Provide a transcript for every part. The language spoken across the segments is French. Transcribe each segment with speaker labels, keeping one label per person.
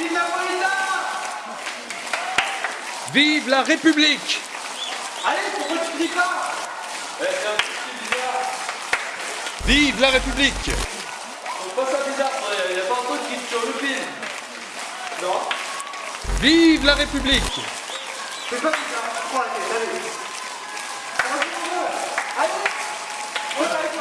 Speaker 1: Vive Napolitain
Speaker 2: Vive la République
Speaker 1: Allez, pourquoi tu dis pas Eh, c'est un petit bizarre.
Speaker 2: Vive la République
Speaker 1: Trouve pas ça bizarre, frère. Y a pas un truc qui te sur le film. Non
Speaker 2: Vive la République
Speaker 1: C'est pas bizarre. Prends la tête, allez. Allez Ouais, allez,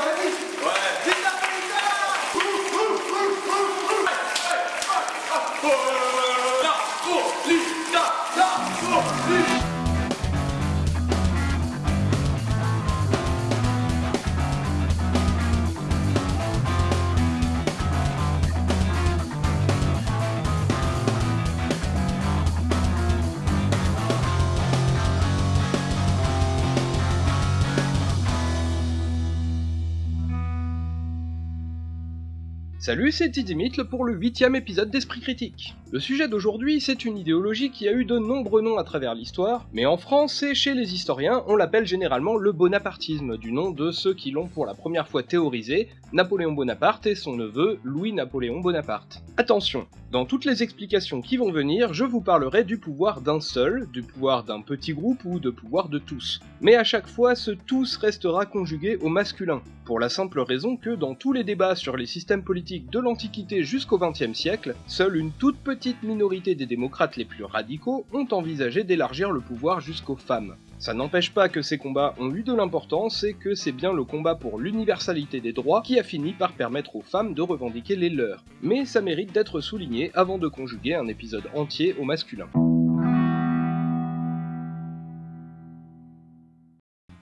Speaker 2: Salut, c'est Tidimitl pour le huitième épisode d'Esprit Critique. Le sujet d'aujourd'hui, c'est une idéologie qui a eu de nombreux noms à travers l'histoire, mais en France et chez les historiens, on l'appelle généralement le bonapartisme, du nom de ceux qui l'ont pour la première fois théorisé, Napoléon Bonaparte et son neveu Louis-Napoléon Bonaparte. Attention, dans toutes les explications qui vont venir, je vous parlerai du pouvoir d'un seul, du pouvoir d'un petit groupe ou de pouvoir de tous. Mais à chaque fois, ce tous restera conjugué au masculin, pour la simple raison que dans tous les débats sur les systèmes politiques de l'Antiquité jusqu'au XXe siècle, seule une toute petite minorité des démocrates les plus radicaux ont envisagé d'élargir le pouvoir jusqu'aux femmes. Ça n'empêche pas que ces combats ont eu de l'importance et que c'est bien le combat pour l'universalité des droits qui a fini par permettre aux femmes de revendiquer les leurs. Mais ça mérite d'être souligné avant de conjuguer un épisode entier au masculin.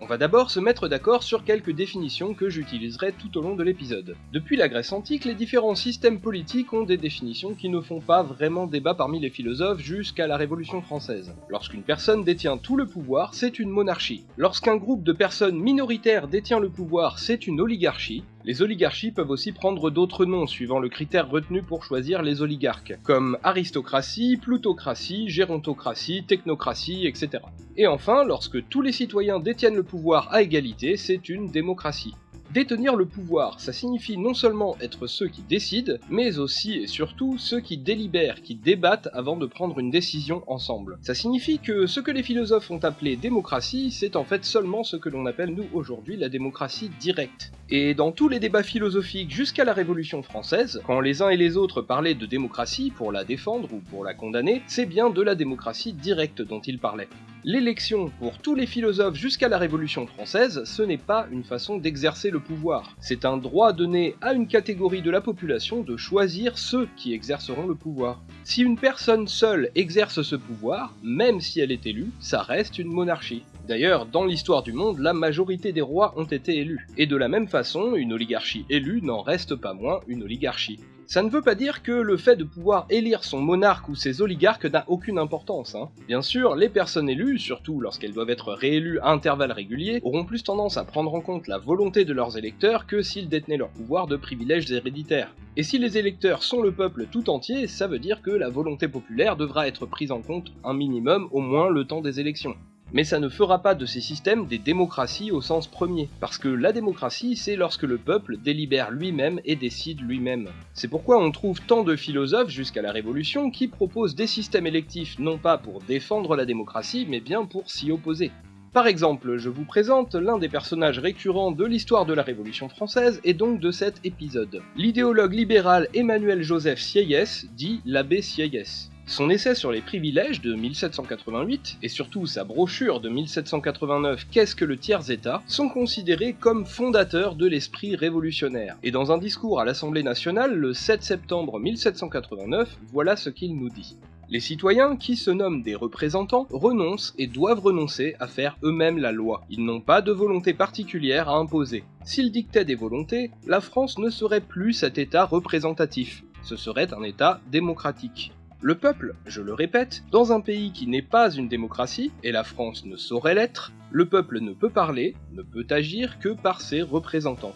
Speaker 2: On va d'abord se mettre d'accord sur quelques définitions que j'utiliserai tout au long de l'épisode. Depuis la Grèce antique, les différents systèmes politiques ont des définitions qui ne font pas vraiment débat parmi les philosophes jusqu'à la Révolution française. Lorsqu'une personne détient tout le pouvoir, c'est une monarchie. Lorsqu'un groupe de personnes minoritaires détient le pouvoir, c'est une oligarchie. Les oligarchies peuvent aussi prendre d'autres noms suivant le critère retenu pour choisir les oligarques, comme aristocratie, plutocratie, gérontocratie, technocratie, etc. Et enfin, lorsque tous les citoyens détiennent le pouvoir à égalité, c'est une démocratie. Détenir le pouvoir, ça signifie non seulement être ceux qui décident, mais aussi et surtout ceux qui délibèrent, qui débattent avant de prendre une décision ensemble. Ça signifie que ce que les philosophes ont appelé démocratie, c'est en fait seulement ce que l'on appelle nous aujourd'hui la démocratie directe. Et dans tous les débats philosophiques jusqu'à la Révolution française, quand les uns et les autres parlaient de démocratie pour la défendre ou pour la condamner, c'est bien de la démocratie directe dont ils parlaient. L'élection, pour tous les philosophes jusqu'à la Révolution française, ce n'est pas une façon d'exercer le pouvoir. C'est un droit donné à une catégorie de la population de choisir ceux qui exerceront le pouvoir. Si une personne seule exerce ce pouvoir, même si elle est élue, ça reste une monarchie. D'ailleurs, dans l'histoire du monde, la majorité des rois ont été élus. Et de la même façon, une oligarchie élue n'en reste pas moins une oligarchie. Ça ne veut pas dire que le fait de pouvoir élire son monarque ou ses oligarques n'a aucune importance. Hein. Bien sûr, les personnes élues, surtout lorsqu'elles doivent être réélues à intervalles réguliers, auront plus tendance à prendre en compte la volonté de leurs électeurs que s'ils détenaient leur pouvoir de privilèges héréditaires. Et si les électeurs sont le peuple tout entier, ça veut dire que la volonté populaire devra être prise en compte un minimum au moins le temps des élections. Mais ça ne fera pas de ces systèmes des démocraties au sens premier, parce que la démocratie, c'est lorsque le peuple délibère lui-même et décide lui-même. C'est pourquoi on trouve tant de philosophes jusqu'à la Révolution qui proposent des systèmes électifs non pas pour défendre la démocratie, mais bien pour s'y opposer. Par exemple, je vous présente l'un des personnages récurrents de l'histoire de la Révolution française et donc de cet épisode. L'idéologue libéral Emmanuel Joseph Sieyès, dit l'abbé Sieyès. Son essai sur les privilèges de 1788, et surtout sa brochure de 1789 Qu'est-ce que le tiers-État, sont considérés comme fondateurs de l'esprit révolutionnaire. Et dans un discours à l'Assemblée nationale le 7 septembre 1789, voilà ce qu'il nous dit. Les citoyens, qui se nomment des représentants, renoncent et doivent renoncer à faire eux-mêmes la loi. Ils n'ont pas de volonté particulière à imposer. S'ils dictaient des volontés, la France ne serait plus cet État représentatif. Ce serait un État démocratique. Le peuple, je le répète, dans un pays qui n'est pas une démocratie, et la France ne saurait l'être, le peuple ne peut parler, ne peut agir que par ses représentants.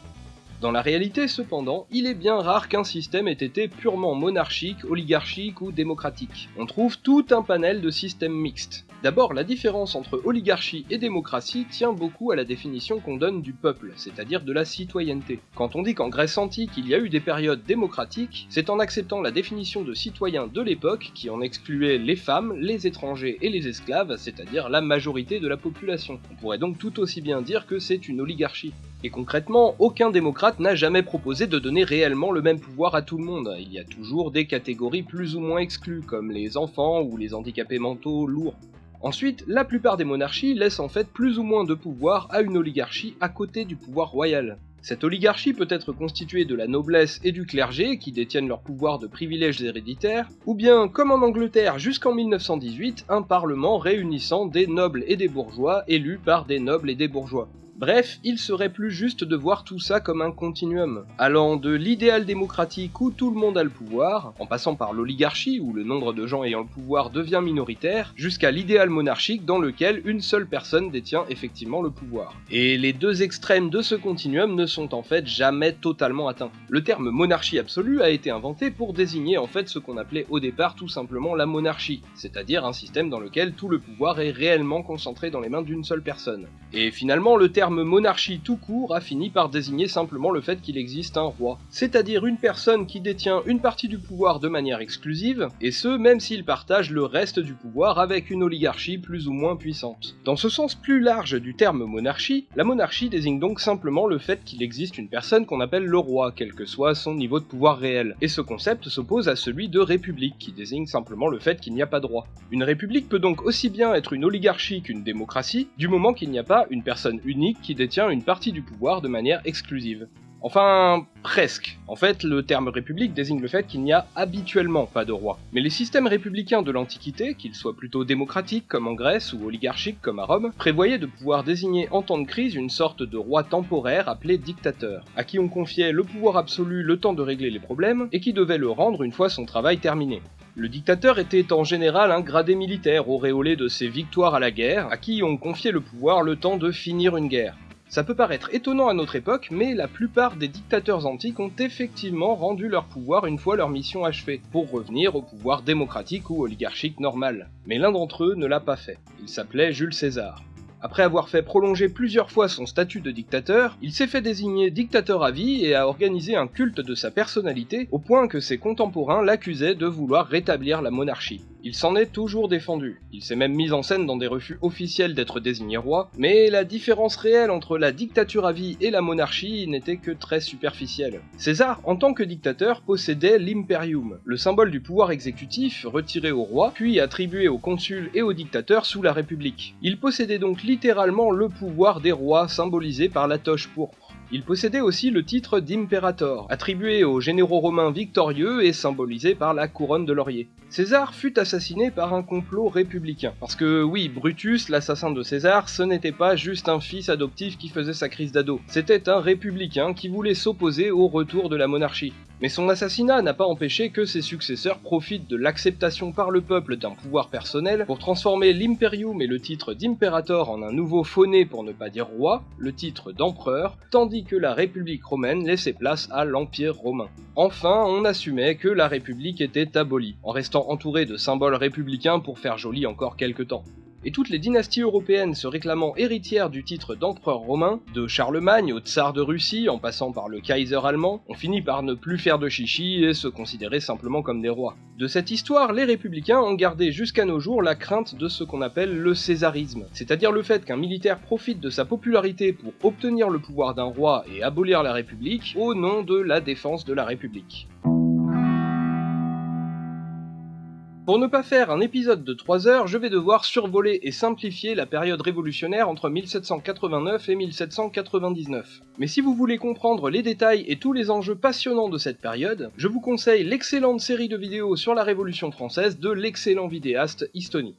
Speaker 2: Dans la réalité, cependant, il est bien rare qu'un système ait été purement monarchique, oligarchique ou démocratique. On trouve tout un panel de systèmes mixtes. D'abord, la différence entre oligarchie et démocratie tient beaucoup à la définition qu'on donne du peuple, c'est-à-dire de la citoyenneté. Quand on dit qu'en Grèce antique il y a eu des périodes démocratiques, c'est en acceptant la définition de citoyen de l'époque qui en excluait les femmes, les étrangers et les esclaves, c'est-à-dire la majorité de la population. On pourrait donc tout aussi bien dire que c'est une oligarchie. Et concrètement, aucun démocrate n'a jamais proposé de donner réellement le même pouvoir à tout le monde. Il y a toujours des catégories plus ou moins exclues, comme les enfants ou les handicapés mentaux lourds. Ensuite, la plupart des monarchies laissent en fait plus ou moins de pouvoir à une oligarchie à côté du pouvoir royal. Cette oligarchie peut être constituée de la noblesse et du clergé qui détiennent leur pouvoir de privilèges héréditaires, ou bien, comme en Angleterre jusqu'en 1918, un parlement réunissant des nobles et des bourgeois élus par des nobles et des bourgeois. Bref, il serait plus juste de voir tout ça comme un continuum, allant de l'idéal démocratique où tout le monde a le pouvoir, en passant par l'oligarchie où le nombre de gens ayant le pouvoir devient minoritaire, jusqu'à l'idéal monarchique dans lequel une seule personne détient effectivement le pouvoir. Et les deux extrêmes de ce continuum ne sont en fait jamais totalement atteints. Le terme monarchie absolue a été inventé pour désigner en fait ce qu'on appelait au départ tout simplement la monarchie, c'est-à-dire un système dans lequel tout le pouvoir est réellement concentré dans les mains d'une seule personne. Et finalement, le terme monarchie tout court a fini par désigner simplement le fait qu'il existe un roi, c'est-à-dire une personne qui détient une partie du pouvoir de manière exclusive, et ce même s'il partage le reste du pouvoir avec une oligarchie plus ou moins puissante. Dans ce sens plus large du terme monarchie, la monarchie désigne donc simplement le fait qu'il existe une personne qu'on appelle le roi, quel que soit son niveau de pouvoir réel, et ce concept s'oppose à celui de république, qui désigne simplement le fait qu'il n'y a pas de roi. Une république peut donc aussi bien être une oligarchie qu'une démocratie, du moment qu'il n'y a pas une personne unique qui détient une partie du pouvoir de manière exclusive. Enfin, presque. En fait, le terme république désigne le fait qu'il n'y a habituellement pas de roi. Mais les systèmes républicains de l'Antiquité, qu'ils soient plutôt démocratiques comme en Grèce ou oligarchiques comme à Rome, prévoyaient de pouvoir désigner en temps de crise une sorte de roi temporaire appelé dictateur, à qui on confiait le pouvoir absolu le temps de régler les problèmes, et qui devait le rendre une fois son travail terminé. Le dictateur était en général un gradé militaire auréolé de ses victoires à la guerre, à qui on confiait le pouvoir le temps de finir une guerre. Ça peut paraître étonnant à notre époque, mais la plupart des dictateurs antiques ont effectivement rendu leur pouvoir une fois leur mission achevée, pour revenir au pouvoir démocratique ou oligarchique normal. Mais l'un d'entre eux ne l'a pas fait. Il s'appelait Jules César. Après avoir fait prolonger plusieurs fois son statut de dictateur, il s'est fait désigner dictateur à vie et a organisé un culte de sa personnalité au point que ses contemporains l'accusaient de vouloir rétablir la monarchie. Il s'en est toujours défendu. Il s'est même mis en scène dans des refus officiels d'être désigné roi, mais la différence réelle entre la dictature à vie et la monarchie n'était que très superficielle. César, en tant que dictateur, possédait l'imperium, le symbole du pouvoir exécutif retiré au roi, puis attribué aux consuls et aux dictateurs sous la République. Il possédait donc littéralement le pouvoir des rois symbolisé par la toche pourpre. Il possédait aussi le titre d'imperator, attribué aux généraux romains victorieux et symbolisé par la couronne de laurier. César fut assassiné par un complot républicain. Parce que oui, Brutus, l'assassin de César, ce n'était pas juste un fils adoptif qui faisait sa crise d'ado. C'était un républicain qui voulait s'opposer au retour de la monarchie. Mais son assassinat n'a pas empêché que ses successeurs profitent de l'acceptation par le peuple d'un pouvoir personnel pour transformer l'imperium et le titre d'imperator en un nouveau fauné pour ne pas dire roi, le titre d'empereur, tandis que la République romaine laissait place à l'Empire romain. Enfin, on assumait que la République était abolie, en restant entouré de symboles républicains pour faire joli encore quelques temps et toutes les dynasties européennes se réclamant héritières du titre d'empereur romain, de Charlemagne au tsar de Russie en passant par le Kaiser allemand, ont fini par ne plus faire de chichi et se considérer simplement comme des rois. De cette histoire, les républicains ont gardé jusqu'à nos jours la crainte de ce qu'on appelle le césarisme, c'est-à-dire le fait qu'un militaire profite de sa popularité pour obtenir le pouvoir d'un roi et abolir la République au nom de la défense de la République. Pour ne pas faire un épisode de 3 heures, je vais devoir survoler et simplifier la période révolutionnaire entre 1789 et 1799. Mais si vous voulez comprendre les détails et tous les enjeux passionnants de cette période, je vous conseille l'excellente série de vidéos sur la Révolution française de l'excellent vidéaste Istoni.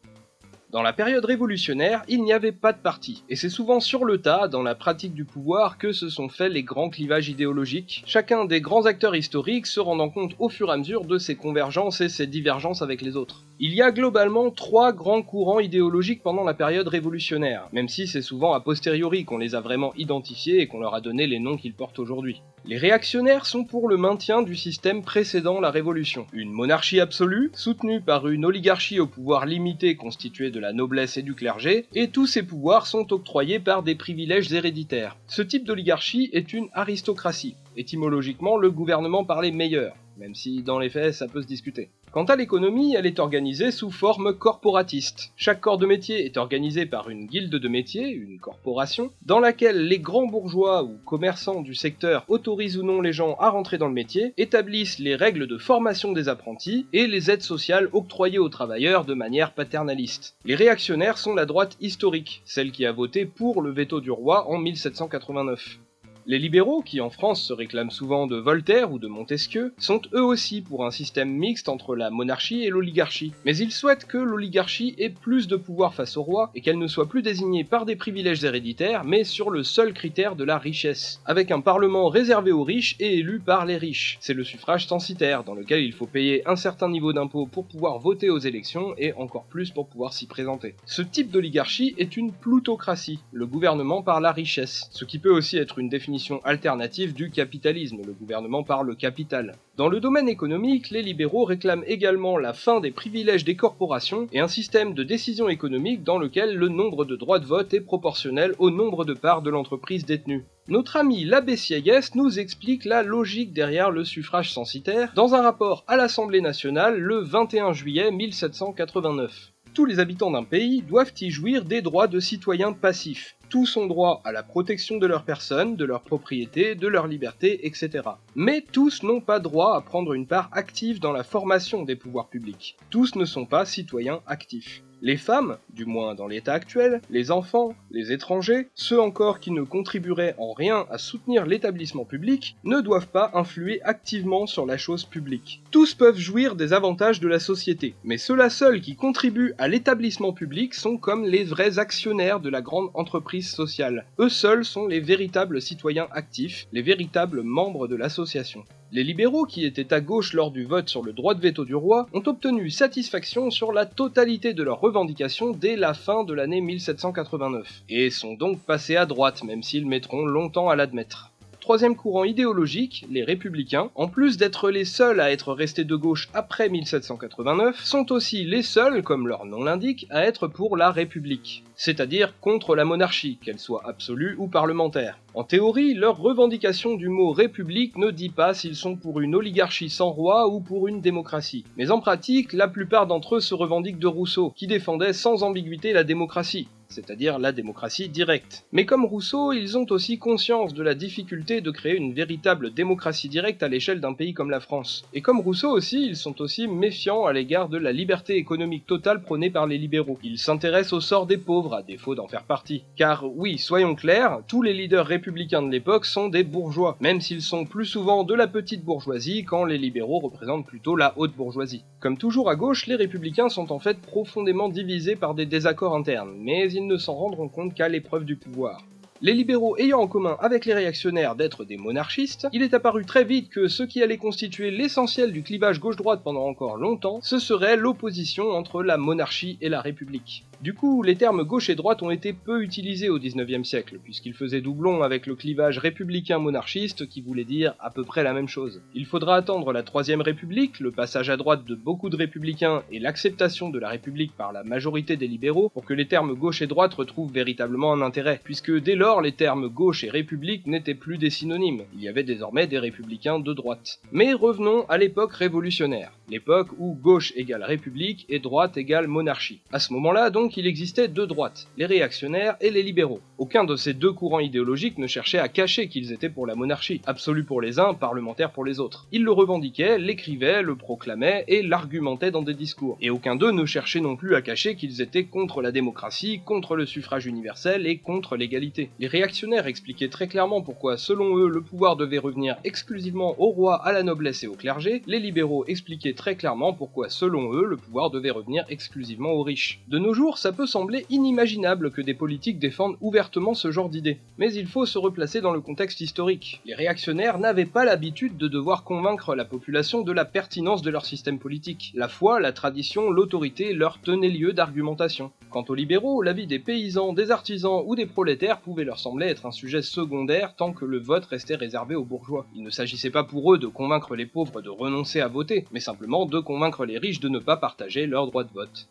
Speaker 2: Dans la période révolutionnaire, il n'y avait pas de parti, et c'est souvent sur le tas, dans la pratique du pouvoir, que se sont faits les grands clivages idéologiques, chacun des grands acteurs historiques se rendant compte au fur et à mesure de ses convergences et ses divergences avec les autres. Il y a globalement trois grands courants idéologiques pendant la période révolutionnaire, même si c'est souvent a posteriori qu'on les a vraiment identifiés et qu'on leur a donné les noms qu'ils portent aujourd'hui. Les réactionnaires sont pour le maintien du système précédant la Révolution. Une monarchie absolue, soutenue par une oligarchie au pouvoir limité constituée de la noblesse et du clergé, et tous ces pouvoirs sont octroyés par des privilèges héréditaires. Ce type d'oligarchie est une aristocratie. Étymologiquement, le gouvernement par les meilleurs, même si dans les faits ça peut se discuter. Quant à l'économie, elle est organisée sous forme corporatiste. Chaque corps de métier est organisé par une guilde de métier, une corporation, dans laquelle les grands bourgeois ou commerçants du secteur autorisent ou non les gens à rentrer dans le métier, établissent les règles de formation des apprentis et les aides sociales octroyées aux travailleurs de manière paternaliste. Les réactionnaires sont la droite historique, celle qui a voté pour le veto du roi en 1789. Les libéraux, qui en France se réclament souvent de Voltaire ou de Montesquieu, sont eux aussi pour un système mixte entre la monarchie et l'oligarchie. Mais ils souhaitent que l'oligarchie ait plus de pouvoir face au roi et qu'elle ne soit plus désignée par des privilèges héréditaires, mais sur le seul critère de la richesse, avec un parlement réservé aux riches et élu par les riches. C'est le suffrage censitaire, dans lequel il faut payer un certain niveau d'impôt pour pouvoir voter aux élections et encore plus pour pouvoir s'y présenter. Ce type d'oligarchie est une plutocratie, le gouvernement par la richesse, ce qui peut aussi être une définition alternative du capitalisme, le gouvernement par le capital. Dans le domaine économique, les libéraux réclament également la fin des privilèges des corporations et un système de décision économique dans lequel le nombre de droits de vote est proportionnel au nombre de parts de l'entreprise détenue. Notre ami l'abbé Sieyès nous explique la logique derrière le suffrage censitaire dans un rapport à l'Assemblée nationale le 21 juillet 1789. Tous les habitants d'un pays doivent y jouir des droits de citoyens passifs, tous ont droit à la protection de leur personne, de leur propriété, de leur liberté, etc. Mais tous n'ont pas droit à prendre une part active dans la formation des pouvoirs publics. Tous ne sont pas citoyens actifs. Les femmes, du moins dans l'état actuel, les enfants, les étrangers, ceux encore qui ne contribueraient en rien à soutenir l'établissement public, ne doivent pas influer activement sur la chose publique. Tous peuvent jouir des avantages de la société, mais ceux-là seuls qui contribuent à l'établissement public sont comme les vrais actionnaires de la grande entreprise sociale. Eux seuls sont les véritables citoyens actifs, les véritables membres de l'association. Les libéraux, qui étaient à gauche lors du vote sur le droit de veto du roi, ont obtenu satisfaction sur la totalité de leurs revendications dès la fin de l'année 1789, et sont donc passés à droite, même s'ils mettront longtemps à l'admettre. Troisième courant idéologique, les républicains, en plus d'être les seuls à être restés de gauche après 1789, sont aussi les seuls, comme leur nom l'indique, à être pour la République, c'est-à-dire contre la monarchie, qu'elle soit absolue ou parlementaire. En théorie, leur revendication du mot république ne dit pas s'ils sont pour une oligarchie sans roi ou pour une démocratie. Mais en pratique, la plupart d'entre eux se revendiquent de Rousseau, qui défendait sans ambiguïté la démocratie c'est-à-dire la démocratie directe. Mais comme Rousseau, ils ont aussi conscience de la difficulté de créer une véritable démocratie directe à l'échelle d'un pays comme la France. Et comme Rousseau aussi, ils sont aussi méfiants à l'égard de la liberté économique totale prônée par les libéraux. Ils s'intéressent au sort des pauvres, à défaut d'en faire partie. Car oui, soyons clairs, tous les leaders républicains de l'époque sont des bourgeois, même s'ils sont plus souvent de la petite bourgeoisie quand les libéraux représentent plutôt la haute bourgeoisie. Comme toujours à gauche, les républicains sont en fait profondément divisés par des désaccords internes, mais ils ne s'en rendront compte qu'à l'épreuve du pouvoir. Les libéraux ayant en commun avec les réactionnaires d'être des monarchistes, il est apparu très vite que ce qui allait constituer l'essentiel du clivage gauche-droite pendant encore longtemps, ce serait l'opposition entre la monarchie et la république. Du coup, les termes gauche et droite ont été peu utilisés au XIXe siècle, puisqu'ils faisaient doublon avec le clivage républicain-monarchiste qui voulait dire à peu près la même chose. Il faudra attendre la Troisième République, le passage à droite de beaucoup de républicains et l'acceptation de la République par la majorité des libéraux pour que les termes gauche et droite retrouvent véritablement un intérêt, puisque dès lors les termes gauche et république n'étaient plus des synonymes, il y avait désormais des républicains de droite. Mais revenons à l'époque révolutionnaire, l'époque où gauche égale république et droite égale monarchie. À ce moment-là donc qu'il existait deux droites, les réactionnaires et les libéraux. Aucun de ces deux courants idéologiques ne cherchait à cacher qu'ils étaient pour la monarchie, absolue pour les uns, parlementaire pour les autres. Ils le revendiquaient, l'écrivaient, le proclamaient et l'argumentaient dans des discours. Et aucun d'eux ne cherchait non plus à cacher qu'ils étaient contre la démocratie, contre le suffrage universel et contre l'égalité. Les réactionnaires expliquaient très clairement pourquoi, selon eux, le pouvoir devait revenir exclusivement au roi, à la noblesse et au clergé. Les libéraux expliquaient très clairement pourquoi, selon eux, le pouvoir devait revenir exclusivement aux riches. De nos jours, ça peut sembler inimaginable que des politiques défendent ouvertement ce genre d'idées. Mais il faut se replacer dans le contexte historique. Les réactionnaires n'avaient pas l'habitude de devoir convaincre la population de la pertinence de leur système politique. La foi, la tradition, l'autorité leur tenaient lieu d'argumentation. Quant aux libéraux, l'avis des paysans, des artisans ou des prolétaires pouvait leur sembler être un sujet secondaire tant que le vote restait réservé aux bourgeois. Il ne s'agissait pas pour eux de convaincre les pauvres de renoncer à voter, mais simplement de convaincre les riches de ne pas partager leur droit de vote.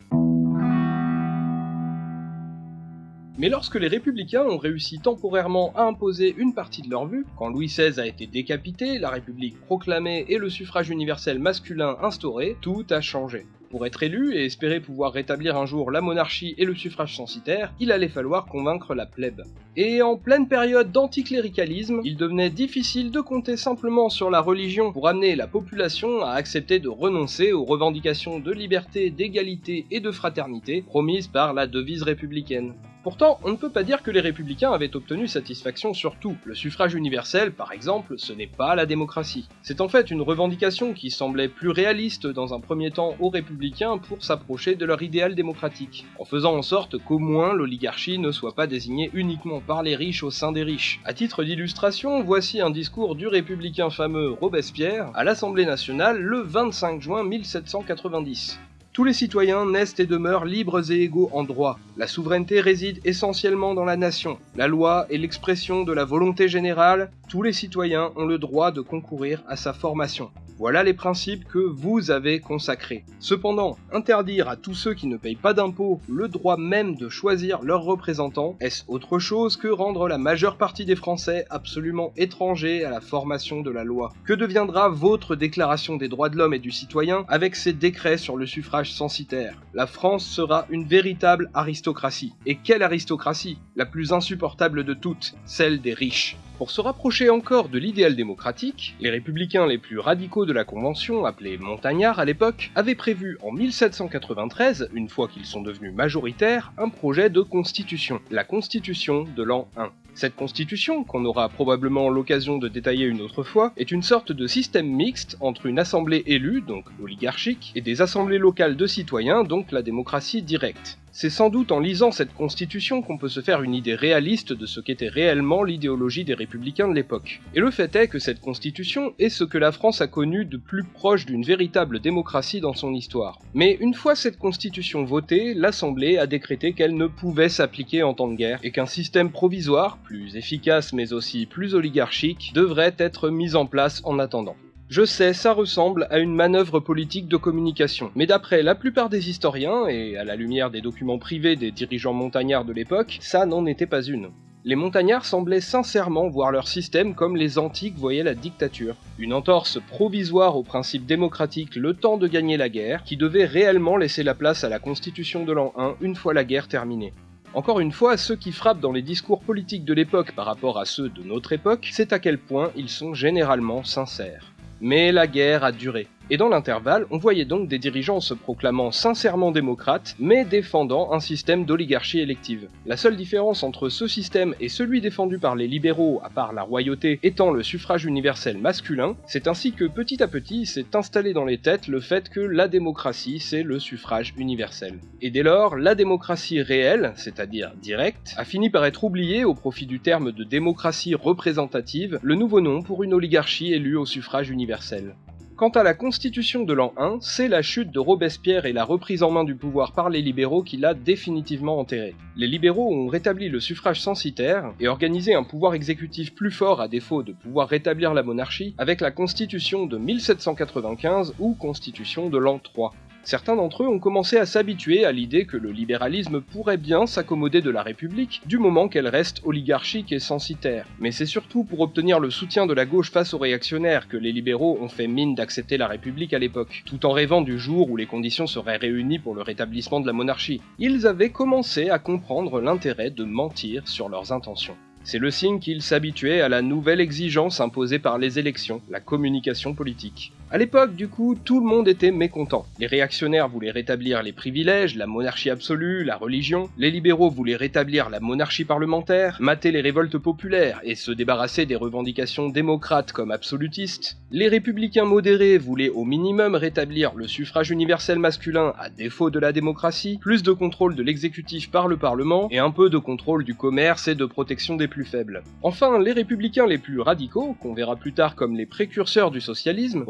Speaker 2: Mais lorsque les républicains ont réussi temporairement à imposer une partie de leur vue, quand Louis XVI a été décapité, la République proclamée et le suffrage universel masculin instauré, tout a changé. Pour être élu et espérer pouvoir rétablir un jour la monarchie et le suffrage censitaire, il allait falloir convaincre la plèbe. Et en pleine période d'anticléricalisme, il devenait difficile de compter simplement sur la religion pour amener la population à accepter de renoncer aux revendications de liberté, d'égalité et de fraternité promises par la devise républicaine. Pourtant, on ne peut pas dire que les républicains avaient obtenu satisfaction sur tout. Le suffrage universel, par exemple, ce n'est pas la démocratie. C'est en fait une revendication qui semblait plus réaliste dans un premier temps aux républicains pour s'approcher de leur idéal démocratique, en faisant en sorte qu'au moins l'oligarchie ne soit pas désignée uniquement par les riches au sein des riches. À titre d'illustration, voici un discours du républicain fameux Robespierre à l'Assemblée nationale le 25 juin 1790. Tous les citoyens naissent et demeurent libres et égaux en droit. La souveraineté réside essentiellement dans la nation. La loi est l'expression de la volonté générale. Tous les citoyens ont le droit de concourir à sa formation. Voilà les principes que vous avez consacrés. Cependant, interdire à tous ceux qui ne payent pas d'impôts le droit même de choisir leurs représentants, est-ce autre chose que rendre la majeure partie des Français absolument étrangers à la formation de la loi? Que deviendra votre déclaration des droits de l'homme et du citoyen avec ses décrets sur le suffrage censitaire La France sera une véritable aristocratie. Et quelle aristocratie La plus insupportable de toutes, celle des riches? Pour se rapprocher encore de l'idéal démocratique, les républicains les plus radicaux de la Convention, appelés montagnards à l'époque, avaient prévu en 1793, une fois qu'ils sont devenus majoritaires, un projet de constitution, la Constitution de l'an 1. Cette constitution, qu'on aura probablement l'occasion de détailler une autre fois, est une sorte de système mixte entre une assemblée élue, donc oligarchique, et des assemblées locales de citoyens, donc la démocratie directe. C'est sans doute en lisant cette constitution qu'on peut se faire une idée réaliste de ce qu'était réellement l'idéologie des républicains de l'époque. Et le fait est que cette constitution est ce que la France a connu de plus proche d'une véritable démocratie dans son histoire. Mais une fois cette constitution votée, l'Assemblée a décrété qu'elle ne pouvait s'appliquer en temps de guerre, et qu'un système provisoire, plus efficace mais aussi plus oligarchique, devrait être mis en place en attendant. Je sais, ça ressemble à une manœuvre politique de communication, mais d'après la plupart des historiens, et à la lumière des documents privés des dirigeants montagnards de l'époque, ça n'en était pas une. Les montagnards semblaient sincèrement voir leur système comme les antiques voyaient la dictature. Une entorse provisoire au principe démocratique le temps de gagner la guerre, qui devait réellement laisser la place à la constitution de l'an 1 une fois la guerre terminée. Encore une fois, ceux qui frappent dans les discours politiques de l'époque par rapport à ceux de notre époque, c'est à quel point ils sont généralement sincères. Mais la guerre a duré. Et dans l'intervalle, on voyait donc des dirigeants se proclamant sincèrement démocrates, mais défendant un système d'oligarchie élective. La seule différence entre ce système et celui défendu par les libéraux, à part la royauté, étant le suffrage universel masculin, c'est ainsi que petit à petit s'est installé dans les têtes le fait que la démocratie, c'est le suffrage universel. Et dès lors, la démocratie réelle, c'est-à-dire directe, a fini par être oubliée au profit du terme de démocratie représentative, le nouveau nom pour une oligarchie élue au suffrage universel. Quant à la constitution de l'an 1, c'est la chute de Robespierre et la reprise en main du pouvoir par les libéraux qui l'a définitivement enterré. Les libéraux ont rétabli le suffrage censitaire et organisé un pouvoir exécutif plus fort à défaut de pouvoir rétablir la monarchie avec la constitution de 1795 ou constitution de l'an 3. Certains d'entre eux ont commencé à s'habituer à l'idée que le libéralisme pourrait bien s'accommoder de la République du moment qu'elle reste oligarchique et censitaire. Mais c'est surtout pour obtenir le soutien de la gauche face aux réactionnaires que les libéraux ont fait mine d'accepter la République à l'époque, tout en rêvant du jour où les conditions seraient réunies pour le rétablissement de la monarchie. Ils avaient commencé à comprendre l'intérêt de mentir sur leurs intentions. C'est le signe qu'ils s'habituaient à la nouvelle exigence imposée par les élections, la communication politique. À l'époque, du coup, tout le monde était mécontent. Les réactionnaires voulaient rétablir les privilèges, la monarchie absolue, la religion. Les libéraux voulaient rétablir la monarchie parlementaire, mater les révoltes populaires et se débarrasser des revendications démocrates comme absolutistes. Les républicains modérés voulaient au minimum rétablir le suffrage universel masculin à défaut de la démocratie, plus de contrôle de l'exécutif par le Parlement et un peu de contrôle du commerce et de protection des plus faibles. Enfin, les républicains les plus radicaux, qu'on verra plus tard comme les précurseurs du socialisme,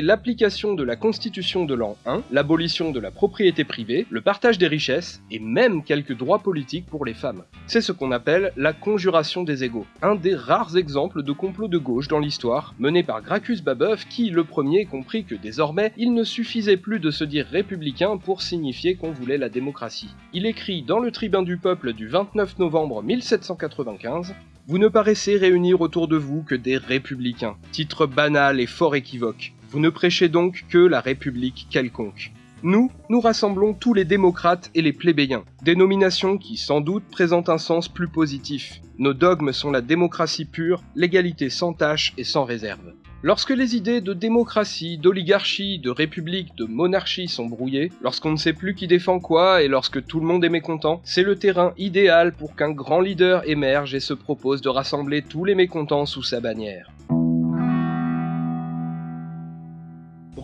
Speaker 2: l'application de la Constitution de l'an 1, l'abolition de la propriété privée, le partage des richesses et même quelques droits politiques pour les femmes. C'est ce qu'on appelle la conjuration des égaux, un des rares exemples de complot de gauche dans l'histoire, mené par Gracchus Babeuf qui, le premier, comprit que désormais, il ne suffisait plus de se dire républicain pour signifier qu'on voulait la démocratie. Il écrit dans le Tribun du Peuple du 29 novembre 1795 Vous ne paraissez réunir autour de vous que des républicains. Titre banal et fort équivoque. Vous ne prêchez donc que la République quelconque. Nous, nous rassemblons tous les démocrates et les plébéiens, dénominations qui sans doute présentent un sens plus positif. Nos dogmes sont la démocratie pure, l'égalité sans tâche et sans réserve. Lorsque les idées de démocratie, d'oligarchie, de république, de monarchie sont brouillées, lorsqu'on ne sait plus qui défend quoi et lorsque tout le monde est mécontent, c'est le terrain idéal pour qu'un grand leader émerge et se propose de rassembler tous les mécontents sous sa bannière.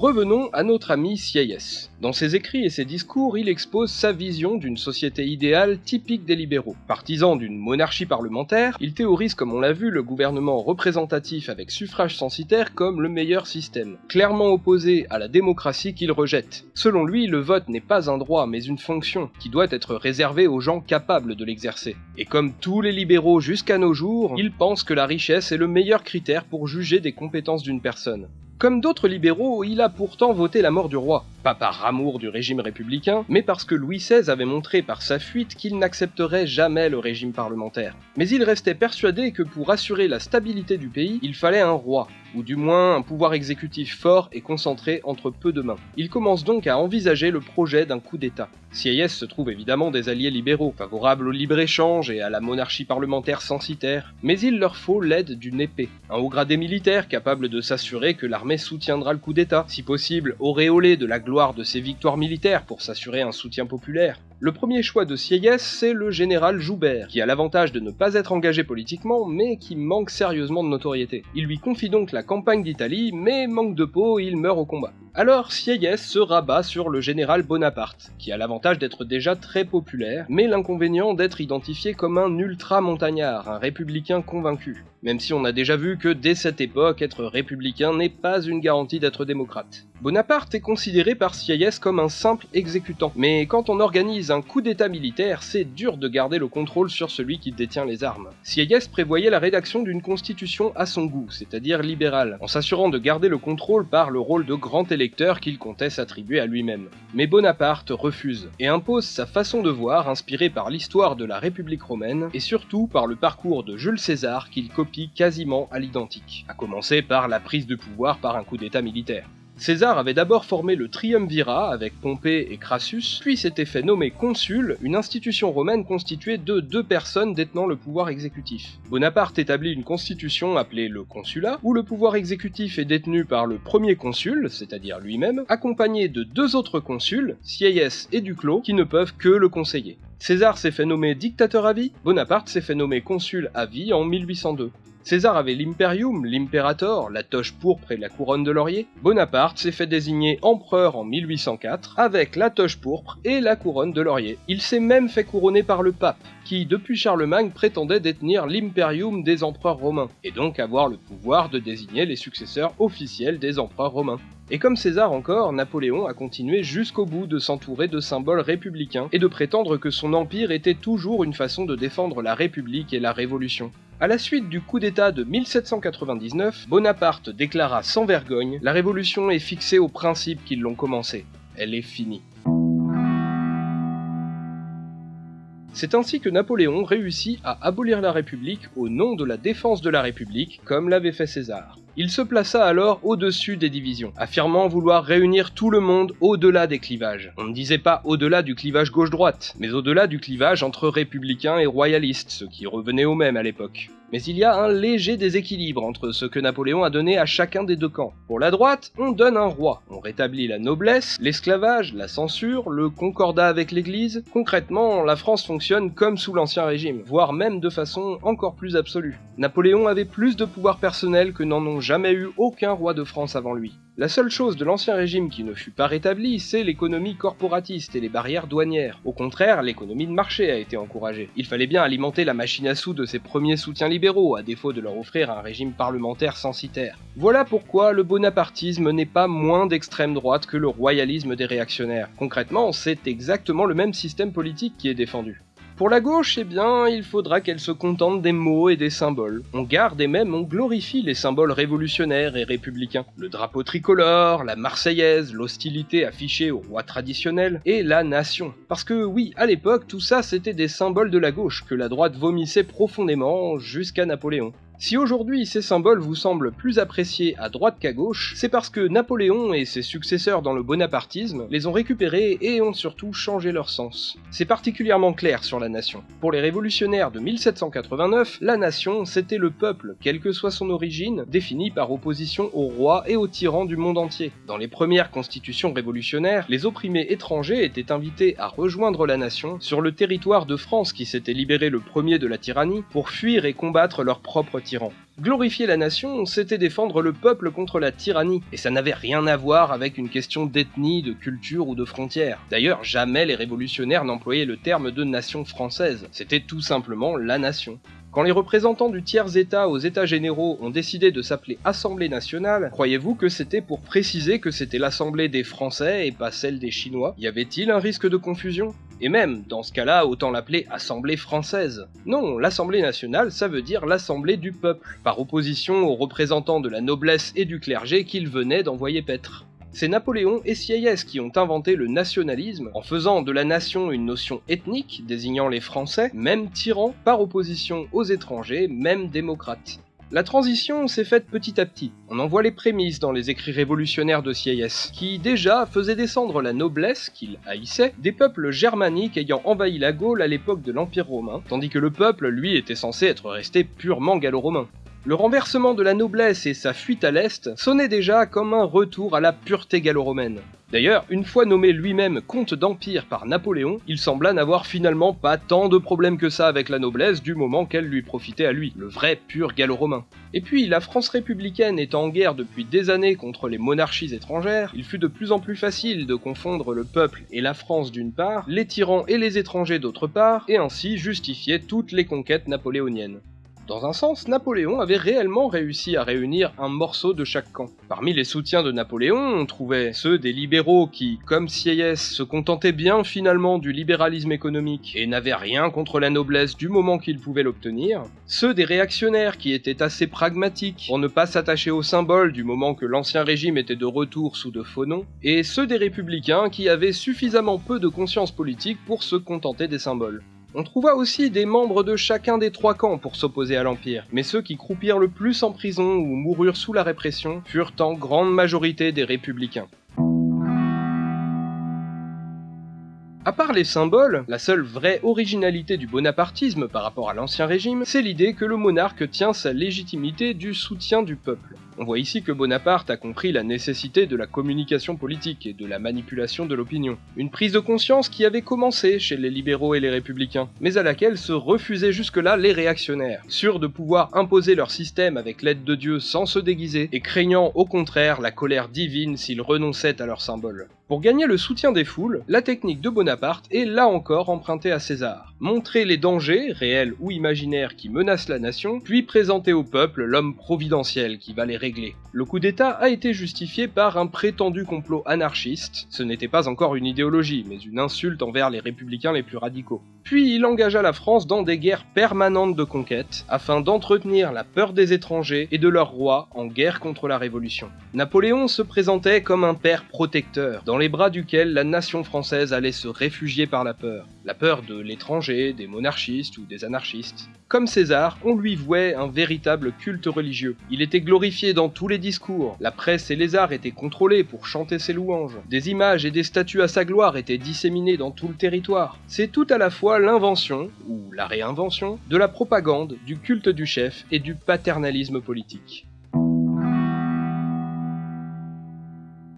Speaker 2: Revenons à notre ami Sieyès. Dans ses écrits et ses discours, il expose sa vision d'une société idéale typique des libéraux. Partisan d'une monarchie parlementaire, il théorise comme on l'a vu le gouvernement représentatif avec suffrage censitaire comme le meilleur système, clairement opposé à la démocratie qu'il rejette. Selon lui, le vote n'est pas un droit mais une fonction qui doit être réservée aux gens capables de l'exercer. Et comme tous les libéraux jusqu'à nos jours, il pense que la richesse est le meilleur critère pour juger des compétences d'une personne. Comme d'autres libéraux, il a pourtant voté la mort du roi, pas par du régime républicain, mais parce que Louis XVI avait montré par sa fuite qu'il n'accepterait jamais le régime parlementaire. Mais il restait persuadé que pour assurer la stabilité du pays, il fallait un roi, ou du moins un pouvoir exécutif fort et concentré entre peu de mains. Il commence donc à envisager le projet d'un coup d'État. Sieyès se trouve évidemment des alliés libéraux, favorables au libre-échange et à la monarchie parlementaire censitaire, mais il leur faut l'aide d'une épée, un haut gradé militaire capable de s'assurer que l'armée soutiendra le coup d'État, si possible auréolé de la gloire de ses victoires militaires pour s'assurer un soutien populaire. Le premier choix de Sieyès, c'est le général Joubert, qui a l'avantage de ne pas être engagé politiquement, mais qui manque sérieusement de notoriété. Il lui confie donc la campagne d'Italie, mais manque de peau, il meurt au combat. Alors Sieyès se rabat sur le général Bonaparte, qui a l'avantage d'être déjà très populaire, mais l'inconvénient d'être identifié comme un ultra-montagnard, un républicain convaincu. Même si on a déjà vu que dès cette époque, être républicain n'est pas une garantie d'être démocrate. Bonaparte est considéré par Sieyès comme un simple exécutant, mais quand on organise un coup d'état militaire, c'est dur de garder le contrôle sur celui qui détient les armes. Sieyès prévoyait la rédaction d'une constitution à son goût, c'est-à-dire libérale, en s'assurant de garder le contrôle par le rôle de grand électeur qu'il comptait s'attribuer à lui-même. Mais Bonaparte refuse, et impose sa façon de voir inspirée par l'histoire de la République romaine, et surtout par le parcours de Jules César qu'il copie quasiment à l'identique, à commencer par la prise de pouvoir par un coup d'état militaire. César avait d'abord formé le triumvirat avec Pompée et Crassus, puis s'était fait nommer consul, une institution romaine constituée de deux personnes détenant le pouvoir exécutif. Bonaparte établit une constitution appelée le consulat, où le pouvoir exécutif est détenu par le premier consul, c'est-à-dire lui-même, accompagné de deux autres consuls, Sieyès et Duclos, qui ne peuvent que le conseiller. César s'est fait nommer dictateur à vie, Bonaparte s'est fait nommer consul à vie en 1802. César avait l'imperium, l'imperator, la toche pourpre et la couronne de laurier. Bonaparte s'est fait désigner empereur en 1804 avec la toche pourpre et la couronne de laurier. Il s'est même fait couronner par le pape, qui depuis Charlemagne prétendait détenir l'imperium des empereurs romains, et donc avoir le pouvoir de désigner les successeurs officiels des empereurs romains. Et comme César encore, Napoléon a continué jusqu'au bout de s'entourer de symboles républicains et de prétendre que son empire était toujours une façon de défendre la République et la Révolution. À la suite du coup d'État de 1799, Bonaparte déclara sans vergogne La Révolution est fixée aux principes qui l'ont commencée. Elle est finie. C'est ainsi que Napoléon réussit à abolir la République au nom de la défense de la République, comme l'avait fait César. Il se plaça alors au-dessus des divisions, affirmant vouloir réunir tout le monde au-delà des clivages. On ne disait pas au-delà du clivage gauche-droite, mais au-delà du clivage entre républicains et royalistes, ce qui revenait au même à l'époque. Mais il y a un léger déséquilibre entre ce que Napoléon a donné à chacun des deux camps. Pour la droite, on donne un roi, on rétablit la noblesse, l'esclavage, la censure, le concordat avec l'Église. Concrètement, la France fonctionne comme sous l'Ancien Régime, voire même de façon encore plus absolue. Napoléon avait plus de pouvoir personnel que n'en ont jamais eu aucun roi de France avant lui. La seule chose de l'ancien régime qui ne fut pas rétablie, c'est l'économie corporatiste et les barrières douanières. Au contraire, l'économie de marché a été encouragée. Il fallait bien alimenter la machine à sous de ses premiers soutiens libéraux, à défaut de leur offrir un régime parlementaire censitaire. Voilà pourquoi le bonapartisme n'est pas moins d'extrême droite que le royalisme des réactionnaires. Concrètement, c'est exactement le même système politique qui est défendu. Pour la gauche, eh bien, il faudra qu'elle se contente des mots et des symboles. On garde et même on glorifie les symboles révolutionnaires et républicains. Le drapeau tricolore, la marseillaise, l'hostilité affichée au roi traditionnel, et la nation. Parce que oui, à l'époque, tout ça c'était des symboles de la gauche que la droite vomissait profondément jusqu'à Napoléon. Si aujourd'hui ces symboles vous semblent plus appréciés à droite qu'à gauche, c'est parce que Napoléon et ses successeurs dans le bonapartisme les ont récupérés et ont surtout changé leur sens. C'est particulièrement clair sur la nation. Pour les révolutionnaires de 1789, la nation c'était le peuple, quelle que soit son origine, défini par opposition au roi et aux tyrans du monde entier. Dans les premières constitutions révolutionnaires, les opprimés étrangers étaient invités à rejoindre la nation sur le territoire de France qui s'était libéré le premier de la tyrannie pour fuir et combattre leur propre Glorifier la nation, c'était défendre le peuple contre la tyrannie, et ça n'avait rien à voir avec une question d'ethnie, de culture ou de frontières. D'ailleurs, jamais les révolutionnaires n'employaient le terme de nation française, c'était tout simplement la nation. Quand les représentants du tiers-État aux États généraux ont décidé de s'appeler Assemblée nationale, croyez-vous que c'était pour préciser que c'était l'Assemblée des Français et pas celle des Chinois? Y avait-il un risque de confusion? Et même, dans ce cas-là, autant l'appeler Assemblée française. Non, l'Assemblée nationale, ça veut dire l'Assemblée du peuple, par opposition aux représentants de la noblesse et du clergé qu'il venait d'envoyer paître. C'est Napoléon et Sieyès qui ont inventé le nationalisme en faisant de la nation une notion ethnique désignant les Français, même tyrans, par opposition aux étrangers, même démocrates. La transition s'est faite petit à petit. On en voit les prémices dans les écrits révolutionnaires de Sieyès, qui déjà faisaient descendre la noblesse, qu'il haïssait, des peuples germaniques ayant envahi la Gaule à l'époque de l'Empire romain, tandis que le peuple, lui, était censé être resté purement gallo-romain. Le renversement de la noblesse et sa fuite à l'Est sonnaient déjà comme un retour à la pureté gallo-romaine. D'ailleurs, une fois nommé lui-même comte d'Empire par Napoléon, il sembla n'avoir finalement pas tant de problèmes que ça avec la noblesse du moment qu'elle lui profitait à lui, le vrai pur gallo-romain. Et puis, la France républicaine étant en guerre depuis des années contre les monarchies étrangères, il fut de plus en plus facile de confondre le peuple et la France d'une part, les tyrans et les étrangers d'autre part, et ainsi justifier toutes les conquêtes napoléoniennes. Dans un sens, Napoléon avait réellement réussi à réunir un morceau de chaque camp. Parmi les soutiens de Napoléon, on trouvait ceux des libéraux qui, comme Sieyès, se contentaient bien finalement du libéralisme économique et n'avaient rien contre la noblesse du moment qu'ils pouvaient l'obtenir, ceux des réactionnaires qui étaient assez pragmatiques pour ne pas s'attacher aux symboles du moment que l'ancien régime était de retour sous de faux noms, et ceux des républicains qui avaient suffisamment peu de conscience politique pour se contenter des symboles. On trouva aussi des membres de chacun des trois camps pour s'opposer à l'Empire, mais ceux qui croupirent le plus en prison ou moururent sous la répression furent en grande majorité des républicains. À part les symboles, la seule vraie originalité du bonapartisme par rapport à l'ancien régime, c'est l'idée que le monarque tient sa légitimité du soutien du peuple. On voit ici que Bonaparte a compris la nécessité de la communication politique et de la manipulation de l'opinion. Une prise de conscience qui avait commencé chez les libéraux et les républicains, mais à laquelle se refusaient jusque-là les réactionnaires, sûrs de pouvoir imposer leur système avec l'aide de Dieu sans se déguiser, et craignant au contraire la colère divine s'ils renonçaient à leurs symboles. Pour gagner le soutien des foules, la technique de Bonaparte est là encore empruntée à César. Montrer les dangers, réels ou imaginaires, qui menacent la nation, puis présenter au peuple l'homme providentiel qui va les régler. Le coup d'État a été justifié par un prétendu complot anarchiste, ce n'était pas encore une idéologie, mais une insulte envers les républicains les plus radicaux. Puis il engagea la France dans des guerres permanentes de conquête, afin d'entretenir la peur des étrangers et de leurs rois en guerre contre la Révolution. Napoléon se présentait comme un père protecteur, les bras duquel la nation française allait se réfugier par la peur. la peur de l'étranger, des monarchistes ou des anarchistes. Comme César, on lui vouait un véritable culte religieux. Il était glorifié dans tous les discours, la presse et les arts étaient contrôlés pour chanter ses louanges, des images et des statues à sa gloire étaient disséminées dans tout le territoire. C'est tout à la fois l'invention, ou la réinvention, de la propagande, du culte du chef et du paternalisme politique.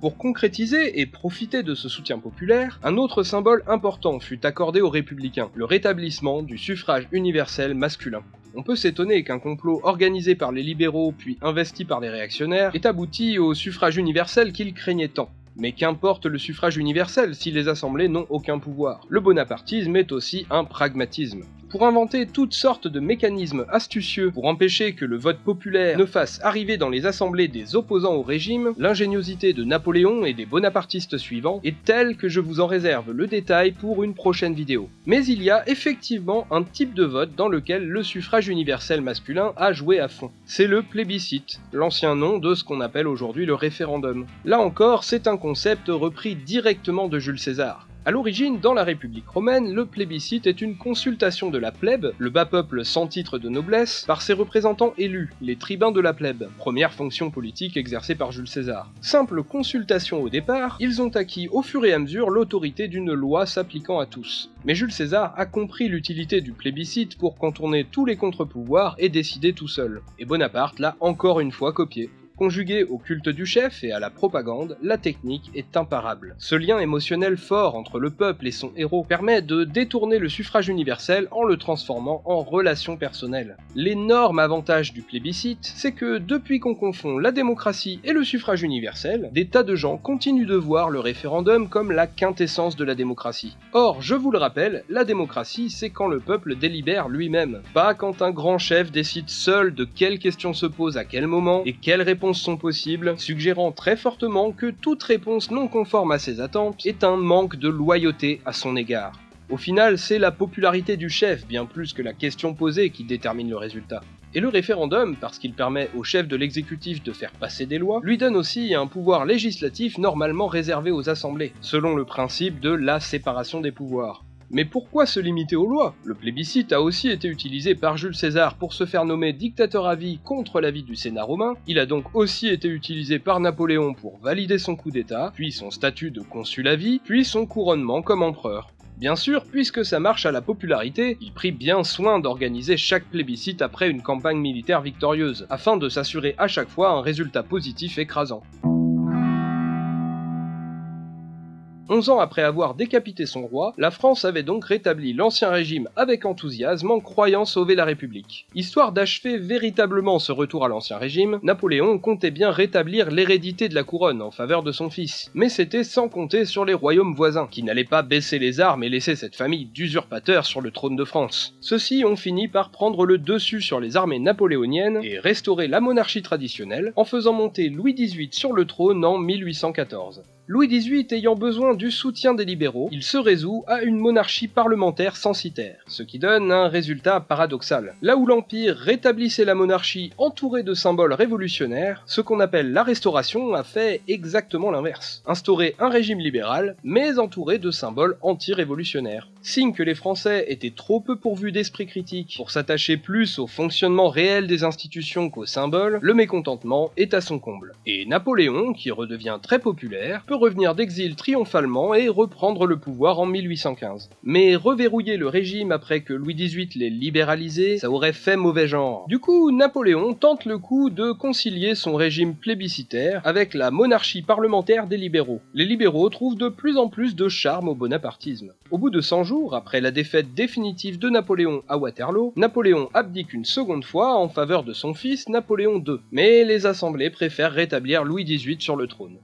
Speaker 2: Pour concrétiser et profiter de ce soutien populaire, un autre symbole important fut accordé aux républicains, le rétablissement du suffrage universel masculin. On peut s'étonner qu'un complot organisé par les libéraux puis investi par les réactionnaires ait abouti au suffrage universel qu'ils craignaient tant. Mais qu'importe le suffrage universel si les assemblées n'ont aucun pouvoir. Le bonapartisme est aussi un pragmatisme pour inventer toutes sortes de mécanismes astucieux pour empêcher que le vote populaire ne fasse arriver dans les assemblées des opposants au régime, l'ingéniosité de Napoléon et des bonapartistes suivants est telle que je vous en réserve le détail pour une prochaine vidéo. Mais il y a effectivement un type de vote dans lequel le suffrage universel masculin a joué à fond. C'est le plébiscite, l'ancien nom de ce qu'on appelle aujourd'hui le référendum. Là encore, c'est un concept repris directement de Jules César. A l'origine, dans la République romaine, le plébiscite est une consultation de la plèbe, le bas peuple sans titre de noblesse, par ses représentants élus, les tribuns de la plèbe, première fonction politique exercée par Jules César. Simple consultation au départ, ils ont acquis au fur et à mesure l'autorité d'une loi s'appliquant à tous. Mais Jules César a compris l'utilité du plébiscite pour contourner tous les contre-pouvoirs et décider tout seul. Et Bonaparte l'a encore une fois copié. Conjugué au culte du chef et à la propagande, la technique est imparable. Ce lien émotionnel fort entre le peuple et son héros permet de détourner le suffrage universel en le transformant en relation personnelle. L'énorme avantage du plébiscite, c'est que depuis qu'on confond la démocratie et le suffrage universel, des tas de gens continuent de voir le référendum comme la quintessence de la démocratie. Or, je vous le rappelle, la démocratie, c'est quand le peuple délibère lui-même, pas quand un grand chef décide seul de quelles questions se posent à quel moment et quelles sont possibles, suggérant très fortement que toute réponse non conforme à ses attentes est un manque de loyauté à son égard. Au final, c'est la popularité du chef bien plus que la question posée qui détermine le résultat. Et le référendum, parce qu'il permet au chef de l'exécutif de faire passer des lois, lui donne aussi un pouvoir législatif normalement réservé aux assemblées, selon le principe de la séparation des pouvoirs. Mais pourquoi se limiter aux lois? Le plébiscite a aussi été utilisé par Jules César pour se faire nommer dictateur à vie contre l'avis du Sénat romain, il a donc aussi été utilisé par Napoléon pour valider son coup d'état, puis son statut de consul à vie, puis son couronnement comme empereur. Bien sûr, puisque ça marche à la popularité, il prit bien soin d'organiser chaque plébiscite après une campagne militaire victorieuse, afin de s'assurer à chaque fois un résultat positif écrasant. 11 ans après avoir décapité son roi, la France avait donc rétabli l'ancien régime avec enthousiasme en croyant sauver la République. Histoire d'achever véritablement ce retour à l'ancien régime, Napoléon comptait bien rétablir l'hérédité de la couronne en faveur de son fils, mais c'était sans compter sur les royaumes voisins, qui n'allaient pas baisser les armes et laisser cette famille d'usurpateurs sur le trône de France. Ceux-ci ont fini par prendre le dessus sur les armées napoléoniennes et restaurer la monarchie traditionnelle en faisant monter Louis XVIII sur le trône en 1814. Louis XVIII ayant besoin du soutien des libéraux, il se résout à une monarchie parlementaire censitaire, ce qui donne un résultat paradoxal. Là où l'Empire rétablissait la monarchie entourée de symboles révolutionnaires, ce qu'on appelle la Restauration a fait exactement l'inverse. Instaurer un régime libéral, mais entouré de symboles anti-révolutionnaires. Signe que les Français étaient trop peu pourvus d'esprit critique pour s'attacher plus au fonctionnement réel des institutions qu'aux symboles, le mécontentement est à son comble. Et Napoléon, qui redevient très populaire, peut revenir d'exil triomphalement et reprendre le pouvoir en 1815. Mais reverrouiller le régime après que Louis XVIII l'ait libéralisé, ça aurait fait mauvais genre. Du coup, Napoléon tente le coup de concilier son régime plébiscitaire avec la monarchie parlementaire des libéraux. Les libéraux trouvent de plus en plus de charme au bonapartisme. Au bout de 100 jours, après la défaite définitive de Napoléon à Waterloo, Napoléon abdique une seconde fois en faveur de son fils Napoléon II, mais les assemblées préfèrent rétablir Louis XVIII sur le trône.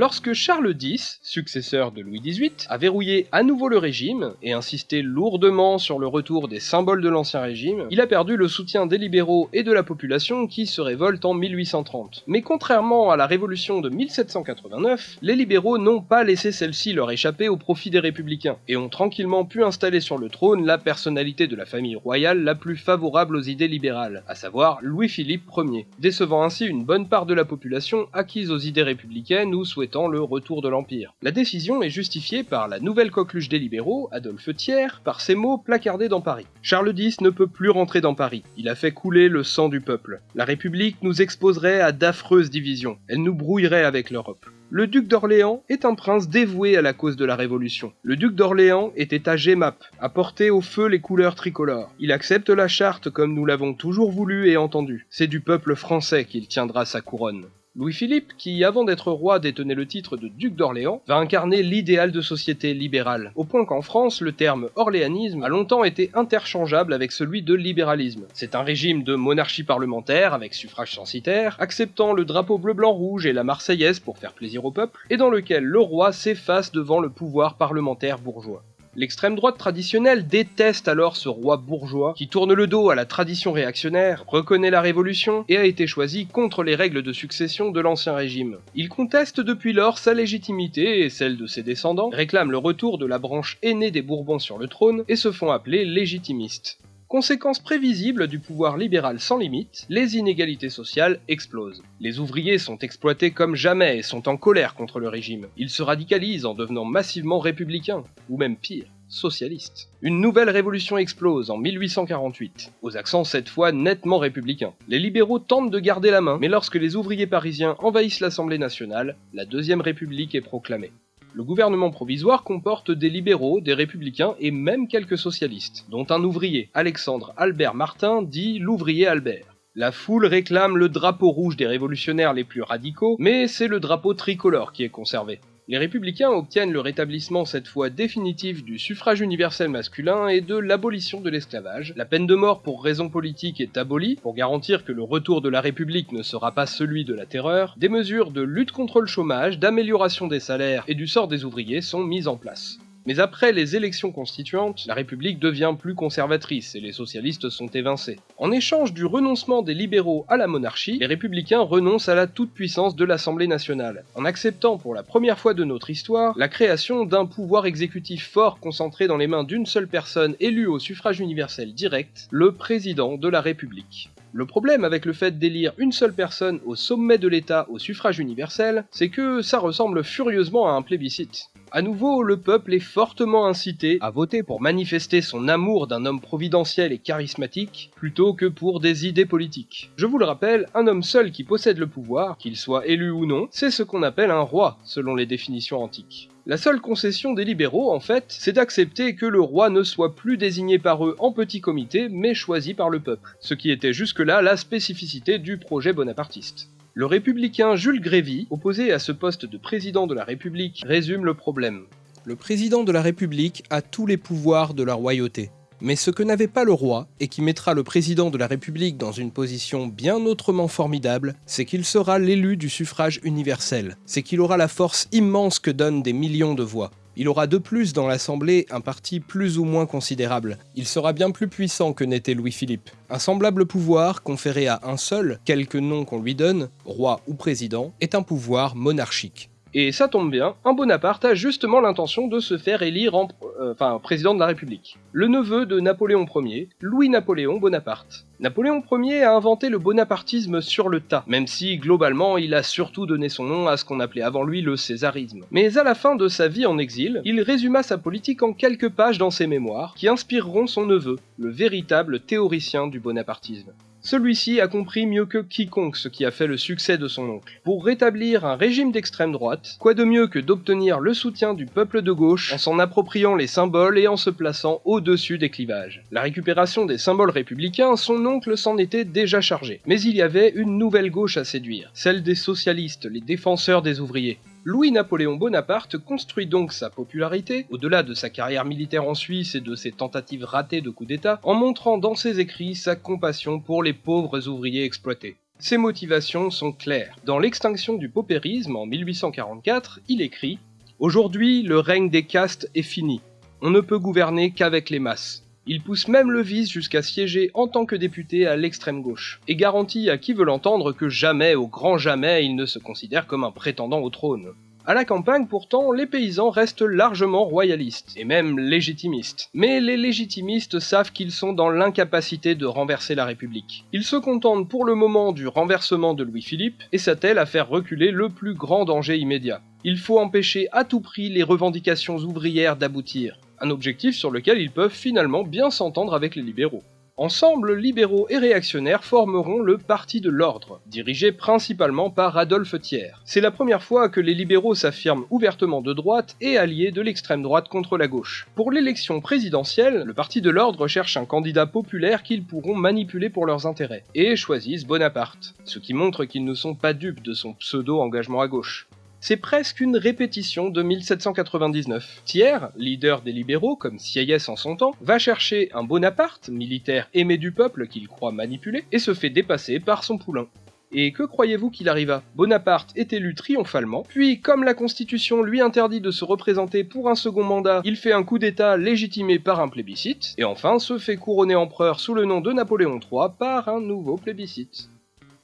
Speaker 2: Lorsque Charles X, successeur de Louis XVIII, a verrouillé à nouveau le régime et insisté lourdement sur le retour des symboles de l'ancien régime, il a perdu le soutien des libéraux et de la population qui se révoltent en 1830. Mais contrairement à la révolution de 1789, les libéraux n'ont pas laissé celle-ci leur échapper au profit des républicains et ont tranquillement pu installer sur le trône la personnalité de la famille royale la plus favorable aux idées libérales, à savoir Louis-Philippe Ier, décevant ainsi une bonne part de la population acquise aux idées républicaines ou souhaitant le retour de l'Empire. La décision est justifiée par la nouvelle coqueluche des libéraux, Adolphe Thiers, par ces mots placardés dans Paris. Charles X ne peut plus rentrer dans Paris. Il a fait couler le sang du peuple. La République nous exposerait à d'affreuses divisions. Elle nous brouillerait avec l'Europe. Le duc d'Orléans est un prince dévoué à la cause de la Révolution. Le duc d'Orléans était à Gemap, à porter au feu les couleurs tricolores. Il accepte la charte comme nous l'avons toujours voulu et entendu. C'est du peuple français qu'il tiendra sa couronne. Louis-Philippe, qui avant d'être roi détenait le titre de duc d'Orléans, va incarner l'idéal de société libérale, au point qu'en France, le terme orléanisme a longtemps été interchangeable avec celui de libéralisme. C'est un régime de monarchie parlementaire, avec suffrage censitaire, acceptant le drapeau bleu-blanc-rouge et la Marseillaise pour faire plaisir au peuple, et dans lequel le roi s'efface devant le pouvoir parlementaire bourgeois. L'extrême droite traditionnelle déteste alors ce roi bourgeois qui tourne le dos à la tradition réactionnaire, reconnaît la révolution et a été choisi contre les règles de succession de l'ancien régime. Il conteste depuis lors sa légitimité et celle de ses descendants, réclame le retour de la branche aînée des Bourbons sur le trône et se font appeler légitimistes. Conséquence prévisible du pouvoir libéral sans limite, les inégalités sociales explosent. Les ouvriers sont exploités comme jamais et sont en colère contre le régime. Ils se radicalisent en devenant massivement républicains, ou même pire, socialistes. Une nouvelle révolution explose en 1848, aux accents cette fois nettement républicains. Les libéraux tentent de garder la main, mais lorsque les ouvriers parisiens envahissent l'Assemblée nationale, la Deuxième République est proclamée. Le gouvernement provisoire comporte des libéraux, des républicains et même quelques socialistes, dont un ouvrier, Alexandre Albert Martin, dit l'ouvrier Albert. La foule réclame le drapeau rouge des révolutionnaires les plus radicaux, mais c'est le drapeau tricolore qui est conservé. Les républicains obtiennent le rétablissement cette fois définitif du suffrage universel masculin et de l'abolition de l'esclavage. La peine de mort pour raison politique est abolie, pour garantir que le retour de la République ne sera pas celui de la terreur. Des mesures de lutte contre le chômage, d'amélioration des salaires et du sort des ouvriers sont mises en place. Mais après les élections constituantes, la République devient plus conservatrice et les socialistes sont évincés. En échange du renoncement des libéraux à la monarchie, les républicains renoncent à la toute-puissance de l'Assemblée nationale, en acceptant pour la première fois de notre histoire la création d'un pouvoir exécutif fort concentré dans les mains d'une seule personne élue au suffrage universel direct, le président de la République. Le problème avec le fait d'élire une seule personne au sommet de l'État au suffrage universel, c'est que ça ressemble furieusement à un plébiscite. À nouveau, le peuple est fortement incité à voter pour manifester son amour d'un homme providentiel et charismatique, plutôt que pour des idées politiques. Je vous le rappelle, un homme seul qui possède le pouvoir, qu'il soit élu ou non, c'est ce qu'on appelle un roi, selon les définitions antiques. La seule concession des libéraux, en fait, c'est d'accepter que le roi ne soit plus désigné par eux en petit comité, mais choisi par le peuple, ce qui était jusque-là la spécificité du projet bonapartiste. Le républicain Jules Grévy, opposé à ce poste de président de la République, résume le problème.
Speaker 3: Le président de la République a tous les pouvoirs de la royauté. Mais ce que n'avait pas le roi, et qui mettra le président de la République dans une position bien autrement formidable, c'est qu'il sera l'élu du suffrage universel. C'est qu'il aura la force immense que donnent des millions de voix. Il aura de plus dans l'Assemblée un parti plus ou moins considérable. Il sera bien plus puissant que n'était Louis-Philippe. Un semblable pouvoir, conféré à un seul, quelque nom qu'on lui donne, roi ou président, est un pouvoir monarchique.
Speaker 2: Et ça tombe bien, un Bonaparte a justement l'intention de se faire élire en euh, enfin, président de la République. Le neveu de Napoléon Ier, Louis-Napoléon Bonaparte. Napoléon Ier a inventé le bonapartisme sur le tas, même si globalement il a surtout donné son nom à ce qu'on appelait avant lui le césarisme. Mais à la fin de sa vie en exil, il résuma sa politique en quelques pages dans ses mémoires, qui inspireront son neveu, le véritable théoricien du bonapartisme. Celui-ci a compris mieux que quiconque ce qui a fait le succès de son oncle. Pour rétablir un régime d'extrême droite, quoi de mieux que d'obtenir le soutien du peuple de gauche en s'en appropriant les symboles et en se plaçant au-dessus des clivages. La récupération des symboles républicains, son oncle s'en était déjà chargé. Mais il y avait une nouvelle gauche à séduire, celle des socialistes, les défenseurs des ouvriers. Louis-Napoléon Bonaparte construit donc sa popularité, au-delà de sa carrière militaire en Suisse et de ses tentatives ratées de coup d'État, en montrant dans ses écrits sa compassion pour les pauvres ouvriers exploités. Ses motivations sont claires. Dans L'extinction du paupérisme en 1844, il écrit Aujourd'hui, le règne des castes est fini. On ne peut gouverner qu'avec les masses. Il pousse même le vice jusqu'à siéger en tant que député à l'extrême gauche, et garantit à qui veut l'entendre que jamais, au grand jamais, il ne se considère comme un prétendant au trône. À la campagne, pourtant, les paysans restent largement royalistes, et même légitimistes. Mais les légitimistes savent qu'ils sont dans l'incapacité de renverser la République. Ils se contentent pour le moment du renversement de Louis-Philippe, et s'attellent à faire reculer le plus grand danger immédiat. Il faut empêcher à tout prix les revendications ouvrières d'aboutir, un objectif sur lequel ils peuvent finalement bien s'entendre avec les libéraux. Ensemble, libéraux et réactionnaires formeront le Parti de l'Ordre, dirigé principalement par Adolphe Thiers. C'est la première fois que les libéraux s'affirment ouvertement de droite et alliés de l'extrême droite contre la gauche. Pour l'élection présidentielle, le Parti de l'Ordre cherche un candidat populaire qu'ils pourront manipuler pour leurs intérêts, et choisissent Bonaparte, ce qui montre qu'ils ne sont pas dupes de son pseudo-engagement à gauche. C'est presque une répétition de 1799. Thiers, leader des libéraux comme Sieyès en son temps, va chercher un Bonaparte, militaire aimé du peuple qu'il croit manipuler, et se fait dépasser par son poulain. Et que croyez-vous qu'il arriva? Bonaparte est élu triomphalement, puis comme la Constitution lui interdit de se représenter pour un second mandat, il fait un coup d'État légitimé par un plébiscite, et enfin se fait couronner empereur sous le nom de Napoléon III par un nouveau plébiscite.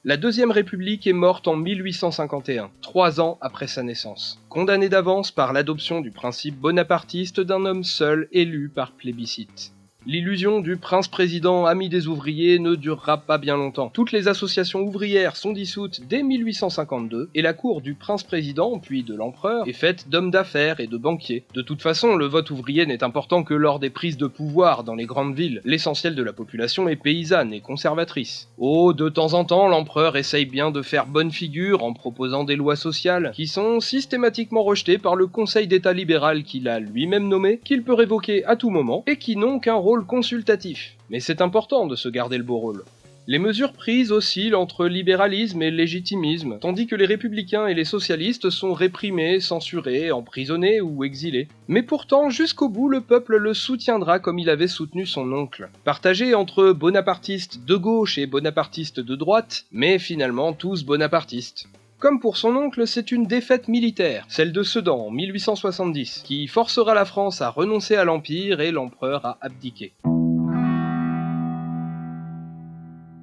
Speaker 2: La Deuxième République est morte en 1851, trois ans après sa naissance, condamnée d'avance par l'adoption du principe bonapartiste d'un homme seul élu par plébiscite. L'illusion du prince-président ami des ouvriers ne durera pas bien longtemps. Toutes les associations ouvrières sont dissoutes dès 1852 et la cour du prince-président, puis de l'empereur, est faite d'hommes d'affaires et de banquiers. De toute façon, le vote ouvrier n'est important que lors des prises de pouvoir dans les grandes villes. L'essentiel de la population est paysanne et conservatrice. Oh, de temps en temps, l'empereur essaye bien de faire bonne figure en proposant des lois sociales qui sont systématiquement rejetées par le Conseil d'État libéral qu'il a lui-même nommé, qu'il peut révoquer à tout moment et qui n'ont qu'un rôle consultatif, mais c'est important de se garder le beau rôle. Les mesures prises oscillent entre libéralisme et légitimisme, tandis que les républicains et les socialistes sont réprimés, censurés, emprisonnés ou exilés. Mais pourtant, jusqu'au bout, le peuple le soutiendra comme il avait soutenu son oncle. Partagé entre bonapartistes de gauche et bonapartistes de droite, mais finalement tous bonapartistes. Comme pour son oncle, c'est une défaite militaire, celle de Sedan en 1870, qui forcera la France à renoncer à l'Empire et l'empereur à abdiquer.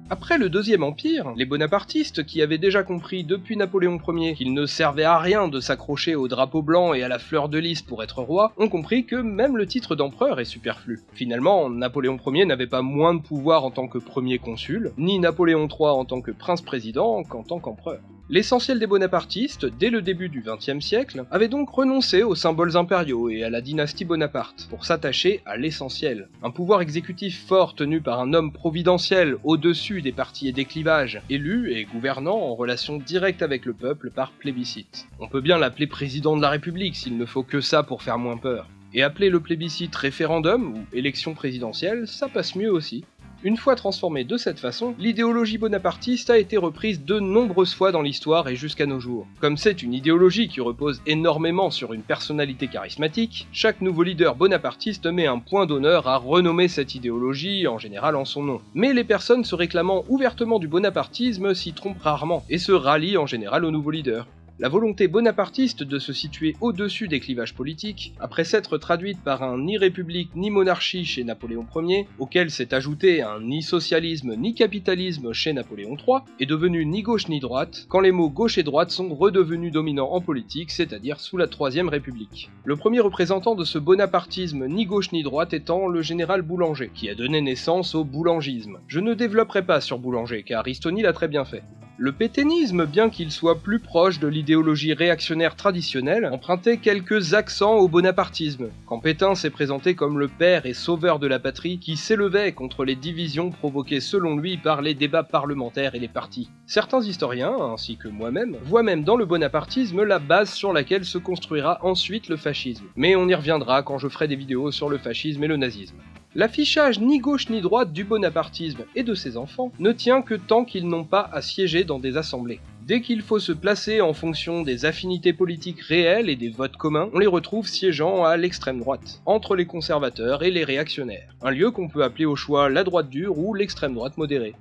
Speaker 2: Après le Deuxième Empire, les bonapartistes, qui avaient déjà compris depuis Napoléon Ier qu'il ne servait à rien de s'accrocher au drapeau blanc et à la fleur de lys pour être roi, ont compris que même le titre d'empereur est superflu. Finalement, Napoléon Ier n'avait pas moins de pouvoir en tant que premier consul, ni Napoléon III en tant que prince-président qu'en tant qu'empereur. L'essentiel des bonapartistes, dès le début du XXe siècle, avait donc renoncé aux symboles impériaux et à la dynastie Bonaparte, pour s'attacher à l'essentiel. Un pouvoir exécutif fort tenu par un homme providentiel au-dessus des partis et des clivages, élu et gouvernant en relation directe avec le peuple par plébiscite. On peut bien l'appeler président de la République s'il ne faut que ça pour faire moins peur. Et appeler le plébiscite référendum ou élection présidentielle, ça passe mieux aussi. Une fois transformée de cette façon, l'idéologie bonapartiste a été reprise de nombreuses fois dans l'histoire et jusqu'à nos jours. Comme c'est une idéologie qui repose énormément sur une personnalité charismatique, chaque nouveau leader bonapartiste met un point d'honneur à renommer cette idéologie, en général en son nom. Mais les personnes se réclamant ouvertement du bonapartisme s'y trompent rarement, et se rallient en général au nouveau leader. La volonté bonapartiste de se situer au-dessus des clivages politiques, après s'être traduite par un ni république ni monarchie chez Napoléon Ier, auquel s'est ajouté un ni socialisme ni capitalisme chez Napoléon III, est devenue ni gauche ni droite, quand les mots gauche et droite sont redevenus dominants en politique, c'est-à-dire sous la Troisième République. Le premier représentant de ce bonapartisme ni gauche ni droite étant le général Boulanger, qui a donné naissance au boulangisme. Je ne développerai pas sur Boulanger, car Aristoni l'a très bien fait. Le pétainisme, bien qu'il soit plus proche de l'idéologie réactionnaire traditionnelle, empruntait quelques accents au bonapartisme, quand Pétain s'est présenté comme le père et sauveur de la patrie qui s'élevait contre les divisions provoquées selon lui par les débats parlementaires et les partis. Certains historiens, ainsi que moi-même, voient même dans le bonapartisme la base sur laquelle se construira ensuite le fascisme. Mais on y reviendra quand je ferai des vidéos sur le fascisme et le nazisme. L'affichage ni gauche ni droite du bonapartisme et de ses enfants ne tient que tant qu'ils n'ont pas à siéger dans des assemblées. Dès qu'il faut se placer en fonction des affinités politiques réelles et des votes communs, on les retrouve siégeant à l'extrême droite, entre les conservateurs et les réactionnaires, un lieu qu'on peut appeler au choix la droite dure ou l'extrême droite modérée.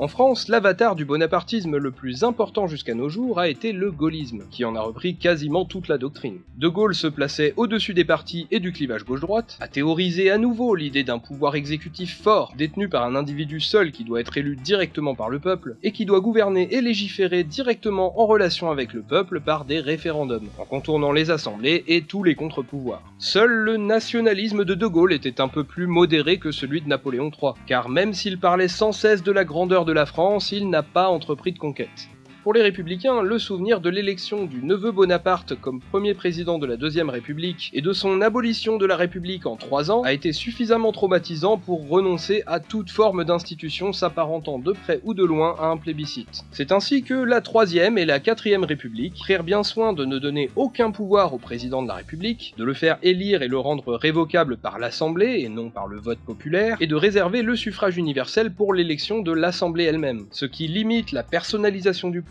Speaker 2: En France, l'avatar du bonapartisme le plus important jusqu'à nos jours a été le gaullisme, qui en a repris quasiment toute la doctrine. De Gaulle se plaçait au-dessus des partis et du clivage gauche-droite, a théorisé à nouveau l'idée d'un pouvoir exécutif fort, détenu par un individu seul qui doit être élu directement par le peuple, et qui doit gouverner et légiférer directement en relation avec le peuple par des référendums, en contournant les assemblées et tous les contre-pouvoirs. Seul le nationalisme de De Gaulle était un peu plus modéré que celui de Napoléon III, car même s'il parlait sans cesse de la grandeur de de la France, il n'a pas entrepris de conquête. Pour les républicains, le souvenir de l'élection du neveu Bonaparte comme premier président de la Deuxième République et de son abolition de la République en trois ans a été suffisamment traumatisant pour renoncer à toute forme d'institution s'apparentant de près ou de loin à un plébiscite. C'est ainsi que la Troisième et la Quatrième République prirent bien soin de ne donner aucun pouvoir au président de la République, de le faire élire et le rendre révocable par l'Assemblée et non par le vote populaire, et de réserver le suffrage universel pour l'élection de l'Assemblée elle-même, ce qui limite la personnalisation du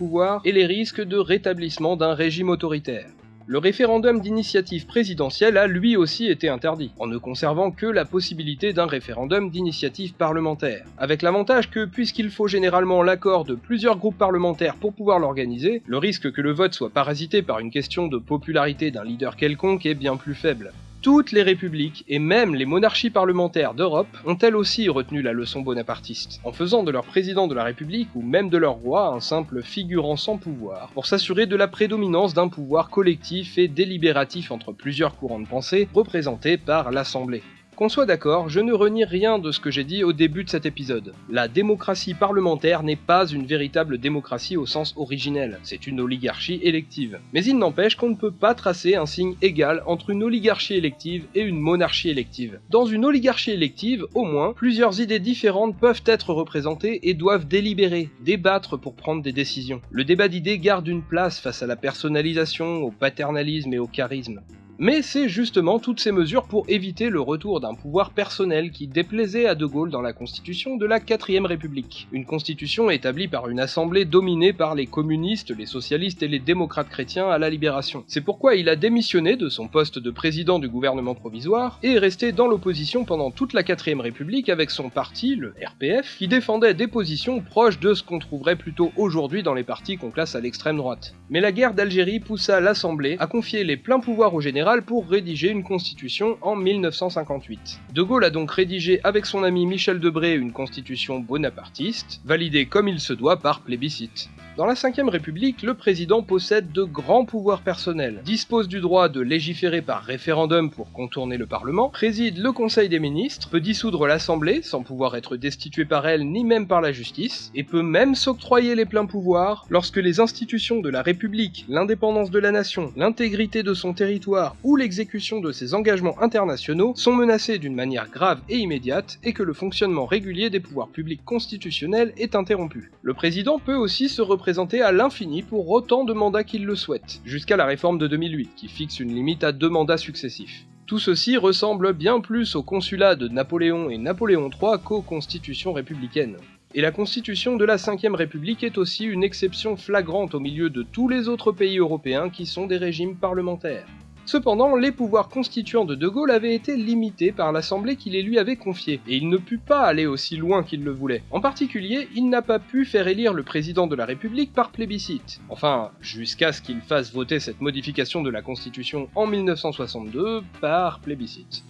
Speaker 2: et les risques de rétablissement d'un régime autoritaire. Le référendum d'initiative présidentielle a lui aussi été interdit, en ne conservant que la possibilité d'un référendum d'initiative parlementaire, avec l'avantage que puisqu'il faut généralement l'accord de plusieurs groupes parlementaires pour pouvoir l'organiser, le risque que le vote soit parasité par une question de popularité d'un leader quelconque est bien plus faible. Toutes les républiques, et même les monarchies parlementaires d'Europe, ont elles aussi retenu la leçon bonapartiste, en faisant de leur président de la République ou même de leur roi un simple figurant sans pouvoir, pour s'assurer de la prédominance d'un pouvoir collectif et délibératif entre plusieurs courants de pensée représentés par l'Assemblée. Qu'on soit d'accord, je ne renie rien de ce que j'ai dit au début de cet épisode. La démocratie parlementaire n'est pas une véritable démocratie au sens originel, c'est une oligarchie élective. Mais il n'empêche qu'on ne peut pas tracer un signe égal entre une oligarchie élective et une monarchie élective. Dans une oligarchie élective, au moins, plusieurs idées différentes peuvent être représentées et doivent délibérer, débattre pour prendre des décisions. Le débat d'idées garde une place face à la personnalisation, au paternalisme et au charisme. Mais c'est justement toutes ces mesures pour éviter le retour d'un pouvoir personnel qui déplaisait à De Gaulle dans la constitution de la 4ème République. Une constitution établie par une assemblée dominée par les communistes, les socialistes et les démocrates chrétiens à la libération. C'est pourquoi il a démissionné de son poste de président du gouvernement provisoire et est resté dans l'opposition pendant toute la 4ème République avec son parti, le RPF, qui défendait des positions proches de ce qu'on trouverait plutôt aujourd'hui dans les partis qu'on classe à l'extrême droite. Mais la guerre d'Algérie poussa l'Assemblée à confier les pleins pouvoirs au général pour rédiger une constitution en 1958. De Gaulle a donc rédigé avec son ami Michel Debré une constitution bonapartiste, validée comme il se doit par plébiscite. Dans la Ve République, le président possède de grands pouvoirs personnels, dispose du droit de légiférer par référendum pour contourner le Parlement, préside le Conseil des ministres, peut dissoudre l'Assemblée sans pouvoir être destitué par elle ni même par la justice, et peut même s'octroyer les pleins pouvoirs lorsque les institutions de la République, l'indépendance de la nation, l'intégrité de son territoire ou l'exécution de ses engagements internationaux sont menacées d'une manière grave et immédiate et que le fonctionnement régulier des pouvoirs publics constitutionnels est interrompu. Le président peut aussi se représenter à l'infini pour autant de mandats qu'il le souhaite, jusqu'à la réforme de 2008 qui fixe une limite à deux mandats successifs. Tout ceci ressemble bien plus au consulat de Napoléon et Napoléon III qu'aux constitutions républicaines. Et la constitution de la 5ème République est aussi une exception flagrante au milieu de tous les autres pays européens qui sont des régimes parlementaires. Cependant, les pouvoirs constituants de De Gaulle avaient été limités par l'Assemblée qui les lui avait confiés, et il ne put pas aller aussi loin qu'il le voulait. En particulier, il n'a pas pu faire élire le président de la République par plébiscite. Enfin, jusqu'à ce qu'il fasse voter cette modification de la Constitution en 1962 par plébiscite.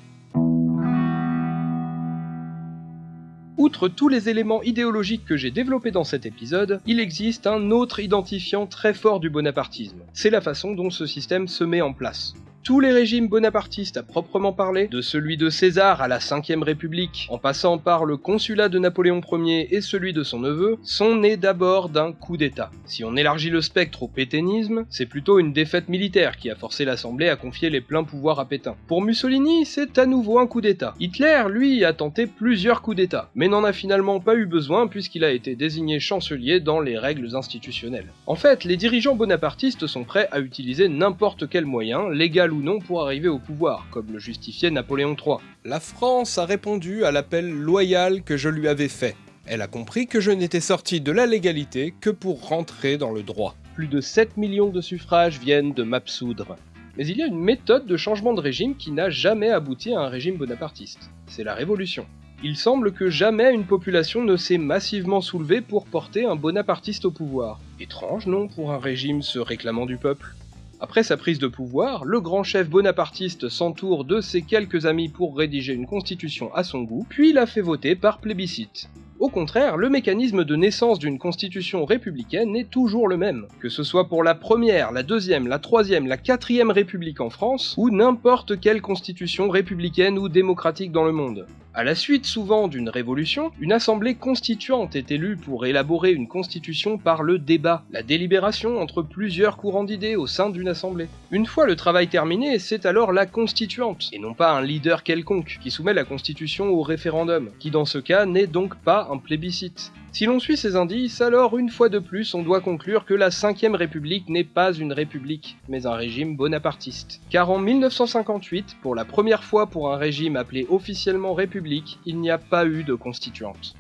Speaker 2: Outre tous les éléments idéologiques que j'ai développés dans cet épisode, il existe un autre identifiant très fort du bonapartisme. C'est la façon dont ce système se met en place tous les régimes bonapartistes à proprement parler, de celui de César à la 5ème République, en passant par le consulat de Napoléon Ier et celui de son neveu, sont nés d'abord d'un coup d'État. Si on élargit le spectre au pétainisme, c'est plutôt une défaite militaire qui a forcé l'Assemblée à confier les pleins pouvoirs à Pétain. Pour Mussolini, c'est à nouveau un coup d'État. Hitler, lui, a tenté plusieurs coups d'État, mais n'en a finalement pas eu besoin puisqu'il a été désigné chancelier dans les règles institutionnelles. En fait, les dirigeants bonapartistes sont prêts à utiliser n'importe quel moyen, légal ou non pour arriver au pouvoir, comme le justifiait Napoléon III.
Speaker 3: La France a répondu à l'appel loyal que je lui avais fait. Elle a compris que je n'étais sorti de la légalité que pour rentrer dans le droit.
Speaker 2: Plus de 7 millions de suffrages viennent de m'absoudre. Mais il y a une méthode de changement de régime qui n'a jamais abouti à un régime bonapartiste. C'est la révolution. Il semble que jamais une population ne s'est massivement soulevée pour porter un bonapartiste au pouvoir. Étrange, non, pour un régime se réclamant du peuple après sa prise de pouvoir, le grand chef bonapartiste s'entoure de ses quelques amis pour rédiger une constitution à son goût, puis la fait voter par plébiscite. Au contraire, le mécanisme de naissance d'une constitution républicaine est toujours le même, que ce soit pour la première, la deuxième, la troisième, la quatrième république en France, ou n'importe quelle constitution républicaine ou démocratique dans le monde. À la suite souvent d'une révolution, une assemblée constituante est élue pour élaborer une constitution par le débat, la délibération entre plusieurs courants d'idées au sein d'une assemblée. Une fois le travail terminé, c'est alors la constituante, et non pas un leader quelconque, qui soumet la constitution au référendum, qui dans ce cas n'est donc pas plébiscite. Si l'on suit ces indices, alors une fois de plus on doit conclure que la 5ème République n'est pas une république, mais un régime bonapartiste. Car en 1958, pour la première fois pour un régime appelé officiellement République, il n'y a pas eu de constituante.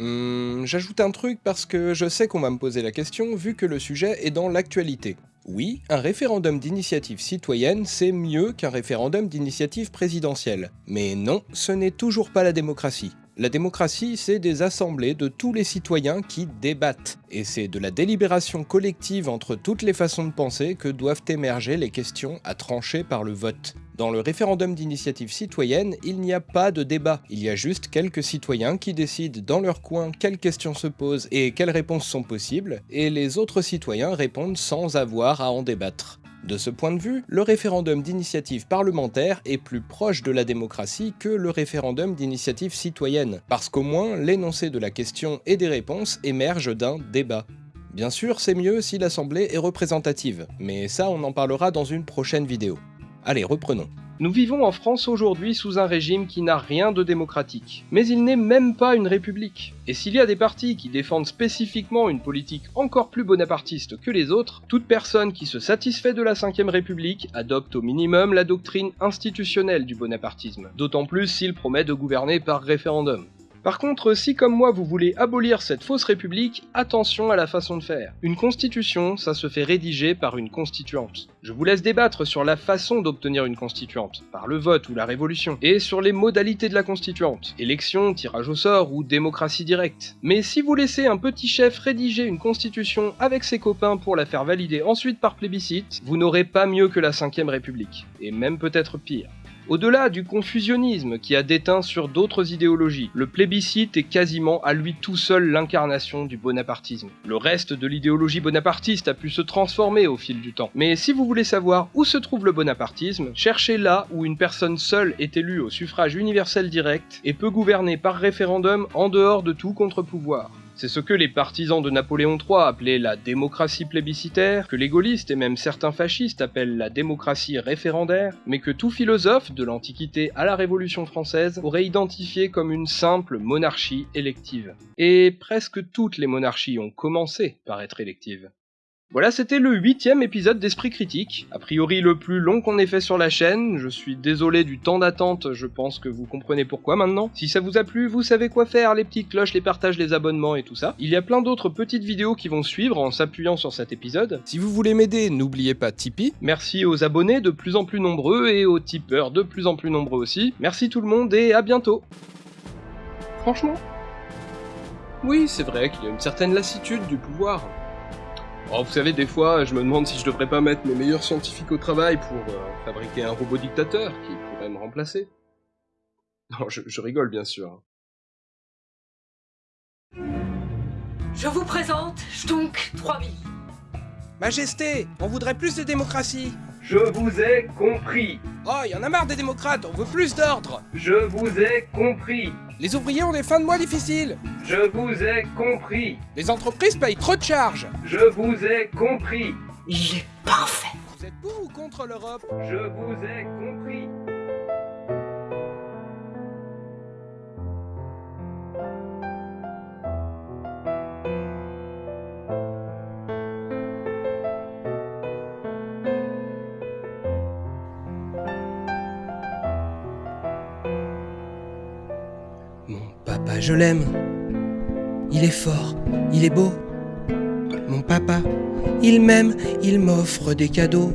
Speaker 3: Hum, J'ajoute un truc parce que je sais qu'on va me poser la question vu que le sujet est dans l'actualité. Oui, un référendum d'initiative citoyenne, c'est mieux qu'un référendum d'initiative présidentielle. Mais non, ce n'est toujours pas la démocratie. La démocratie, c'est des assemblées de tous les citoyens qui débattent, et c'est de la délibération collective entre toutes les façons de penser que doivent émerger les questions à trancher par le vote. Dans le référendum d'initiative citoyenne, il n'y a pas de débat, il y a juste quelques citoyens qui décident dans leur coin quelles questions se posent et quelles réponses sont possibles, et les autres citoyens répondent sans avoir à en débattre. De ce point de vue, le référendum d'initiative parlementaire est plus proche de la démocratie que le référendum d'initiative citoyenne, parce qu'au moins l'énoncé de la question et des réponses émerge d'un débat. Bien sûr, c'est mieux si l'Assemblée est représentative, mais ça on en parlera dans une prochaine vidéo. Allez, reprenons.
Speaker 2: Nous vivons en France aujourd'hui sous un régime qui n'a rien de démocratique. Mais il n'est même pas une république. Et s'il y a des partis qui défendent spécifiquement une politique encore plus bonapartiste que les autres, toute personne qui se satisfait de la 5ème République adopte au minimum la doctrine institutionnelle du bonapartisme, d'autant plus s'il promet de gouverner par référendum. Par contre, si comme moi vous voulez abolir cette fausse république, attention à la façon de faire. Une constitution, ça se fait rédiger par une constituante. Je vous laisse débattre sur la façon d'obtenir une constituante, par le vote ou la révolution, et sur les modalités de la constituante, élection, tirage au sort ou démocratie directe. Mais si vous laissez un petit chef rédiger une constitution avec ses copains pour la faire valider ensuite par plébiscite, vous n'aurez pas mieux que la 5ème République, et même peut-être pire. Au-delà du confusionnisme qui a déteint sur d'autres idéologies, le plébiscite est quasiment à lui tout seul l'incarnation du bonapartisme. Le reste de l'idéologie bonapartiste a pu se transformer au fil du temps. Mais si vous voulez savoir où se trouve le bonapartisme, cherchez là où une personne seule est élue au suffrage universel direct et peut gouverner par référendum en dehors de tout contre-pouvoir. C'est ce que les partisans de Napoléon III appelaient la démocratie plébiscitaire, que les gaullistes et même certains fascistes appellent la démocratie référendaire, mais que tout philosophe, de l'Antiquité à la Révolution française, aurait identifié comme une simple monarchie élective. Et presque toutes les monarchies ont commencé par être électives. Voilà, c'était le huitième épisode d'Esprit Critique, a priori le plus long qu'on ait fait sur la chaîne, je suis désolé du temps d'attente, je pense que vous comprenez pourquoi maintenant. Si ça vous a plu, vous savez quoi faire, les petites cloches, les partages, les abonnements et tout ça. Il y a plein d'autres petites vidéos qui vont suivre en s'appuyant sur cet épisode.
Speaker 3: Si vous voulez m'aider, n'oubliez pas Tipeee.
Speaker 2: Merci aux abonnés de plus en plus nombreux et aux tipeurs de plus en plus nombreux aussi. Merci tout le monde et à bientôt Franchement Oui, c'est vrai qu'il y a une certaine lassitude du pouvoir. Oh, vous savez, des fois, je me demande si je devrais pas mettre mes meilleurs scientifiques au travail pour euh, fabriquer un robot dictateur qui pourrait me remplacer. Non, je, je rigole bien sûr.
Speaker 4: Je vous présente Stunk 3000.
Speaker 3: Majesté, on voudrait plus de démocratie.
Speaker 2: Je vous ai compris.
Speaker 3: Oh, y en a marre des démocrates, on veut plus d'ordre.
Speaker 2: Je vous ai compris.
Speaker 3: Les ouvriers ont des fins de mois difficiles.
Speaker 2: Je vous ai compris.
Speaker 3: Les entreprises payent trop de charges.
Speaker 2: Je vous ai compris.
Speaker 4: Il est parfait.
Speaker 3: Vous êtes pour ou contre l'Europe?
Speaker 2: Je vous ai compris.
Speaker 3: Je l'aime. Il est fort, il est beau. Mon papa, il m'aime, il m'offre des cadeaux.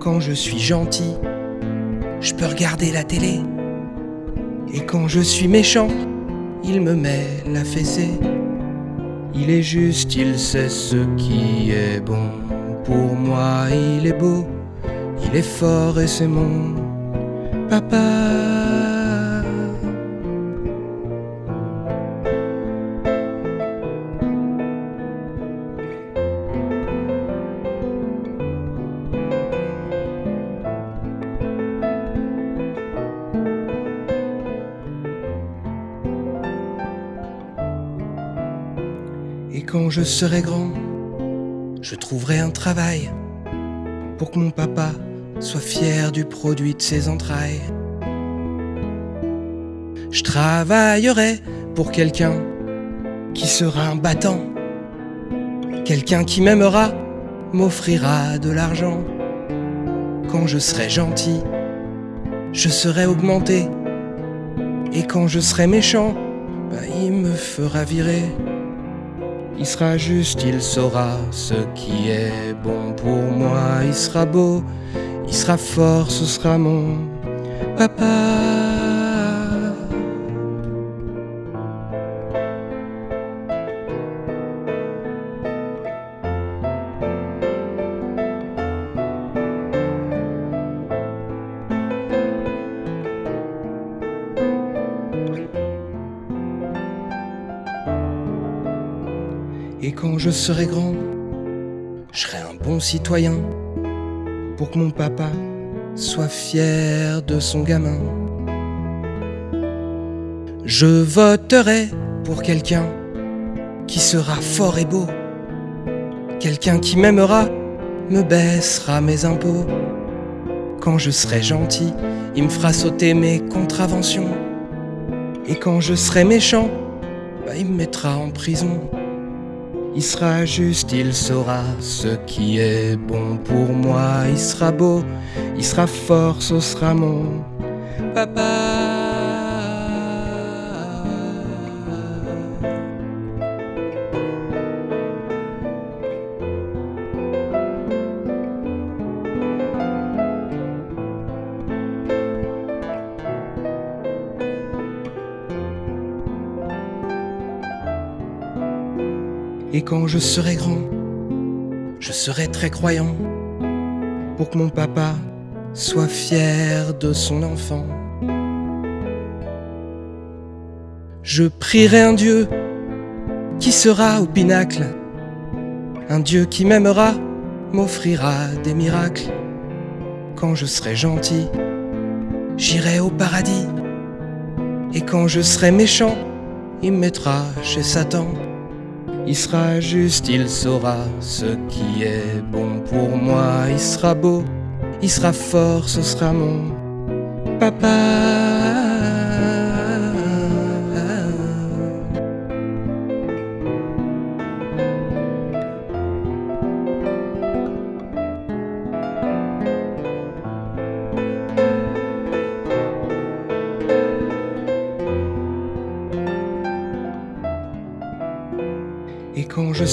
Speaker 3: Quand je suis gentil, je peux regarder la télé. Et quand je suis méchant, il me met la fessée. Il est juste, il sait ce qui est bon. Pour moi, il est beau, il est fort et c'est mon papa. Je serai grand, je trouverai un travail pour que mon papa soit fier du produit de ses entrailles. Je travaillerai pour quelqu'un qui sera un battant, quelqu'un qui m'aimera, m'offrira de l'argent. Quand je serai gentil, je serai augmenté. Et quand je serai méchant, bah, il me fera virer. Il sera juste, il saura ce qui est bon pour moi. Il sera beau, il sera fort, ce sera mon papa. Je serai grand, je serai un bon citoyen pour que mon papa soit fier de son gamin. Je voterai pour quelqu'un qui sera fort et beau, quelqu'un qui m'aimera, me baissera mes impôts. Quand je serai gentil, il me fera sauter mes contraventions. Et quand je serai méchant, bah, il me mettra en prison. Il sera juste, il saura ce qui est bon pour moi. Il sera beau, il sera fort, ce sera mon papa. Et quand je serai grand, je serai très croyant pour que mon papa soit fier de son enfant. Je prierai un Dieu qui sera au pinacle, un Dieu qui m'aimera, m'offrira des miracles. Quand je serai gentil, j'irai au paradis. Et quand je serai méchant, il me mettra chez Satan. Il sera juste, il saura ce qui est bon pour moi. Il sera beau, il sera fort, ce sera mon papa.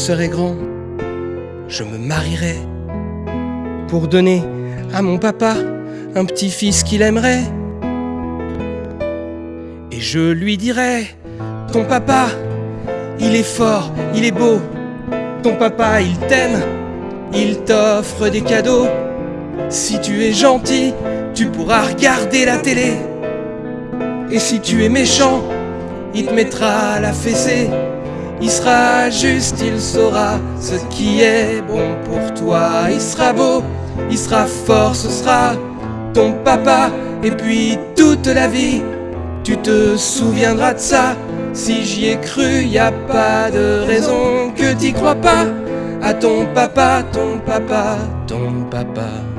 Speaker 3: Serai grand, je me marierai pour donner à mon papa un petit-fils qu'il aimerait. Et je lui dirai, ton papa, il est fort, il est beau, ton papa, il t'aime, il t'offre des cadeaux. Si tu es gentil, tu pourras regarder la télé. Et si tu es méchant, il te mettra la fessée. Il sera juste, il saura ce qui est bon pour toi. Il sera beau, il sera fort, ce sera ton papa. Et puis toute la vie, tu te souviendras de ça. Si j'y ai cru, y a pas de raison que t'y crois pas. À ton papa, ton papa, ton papa.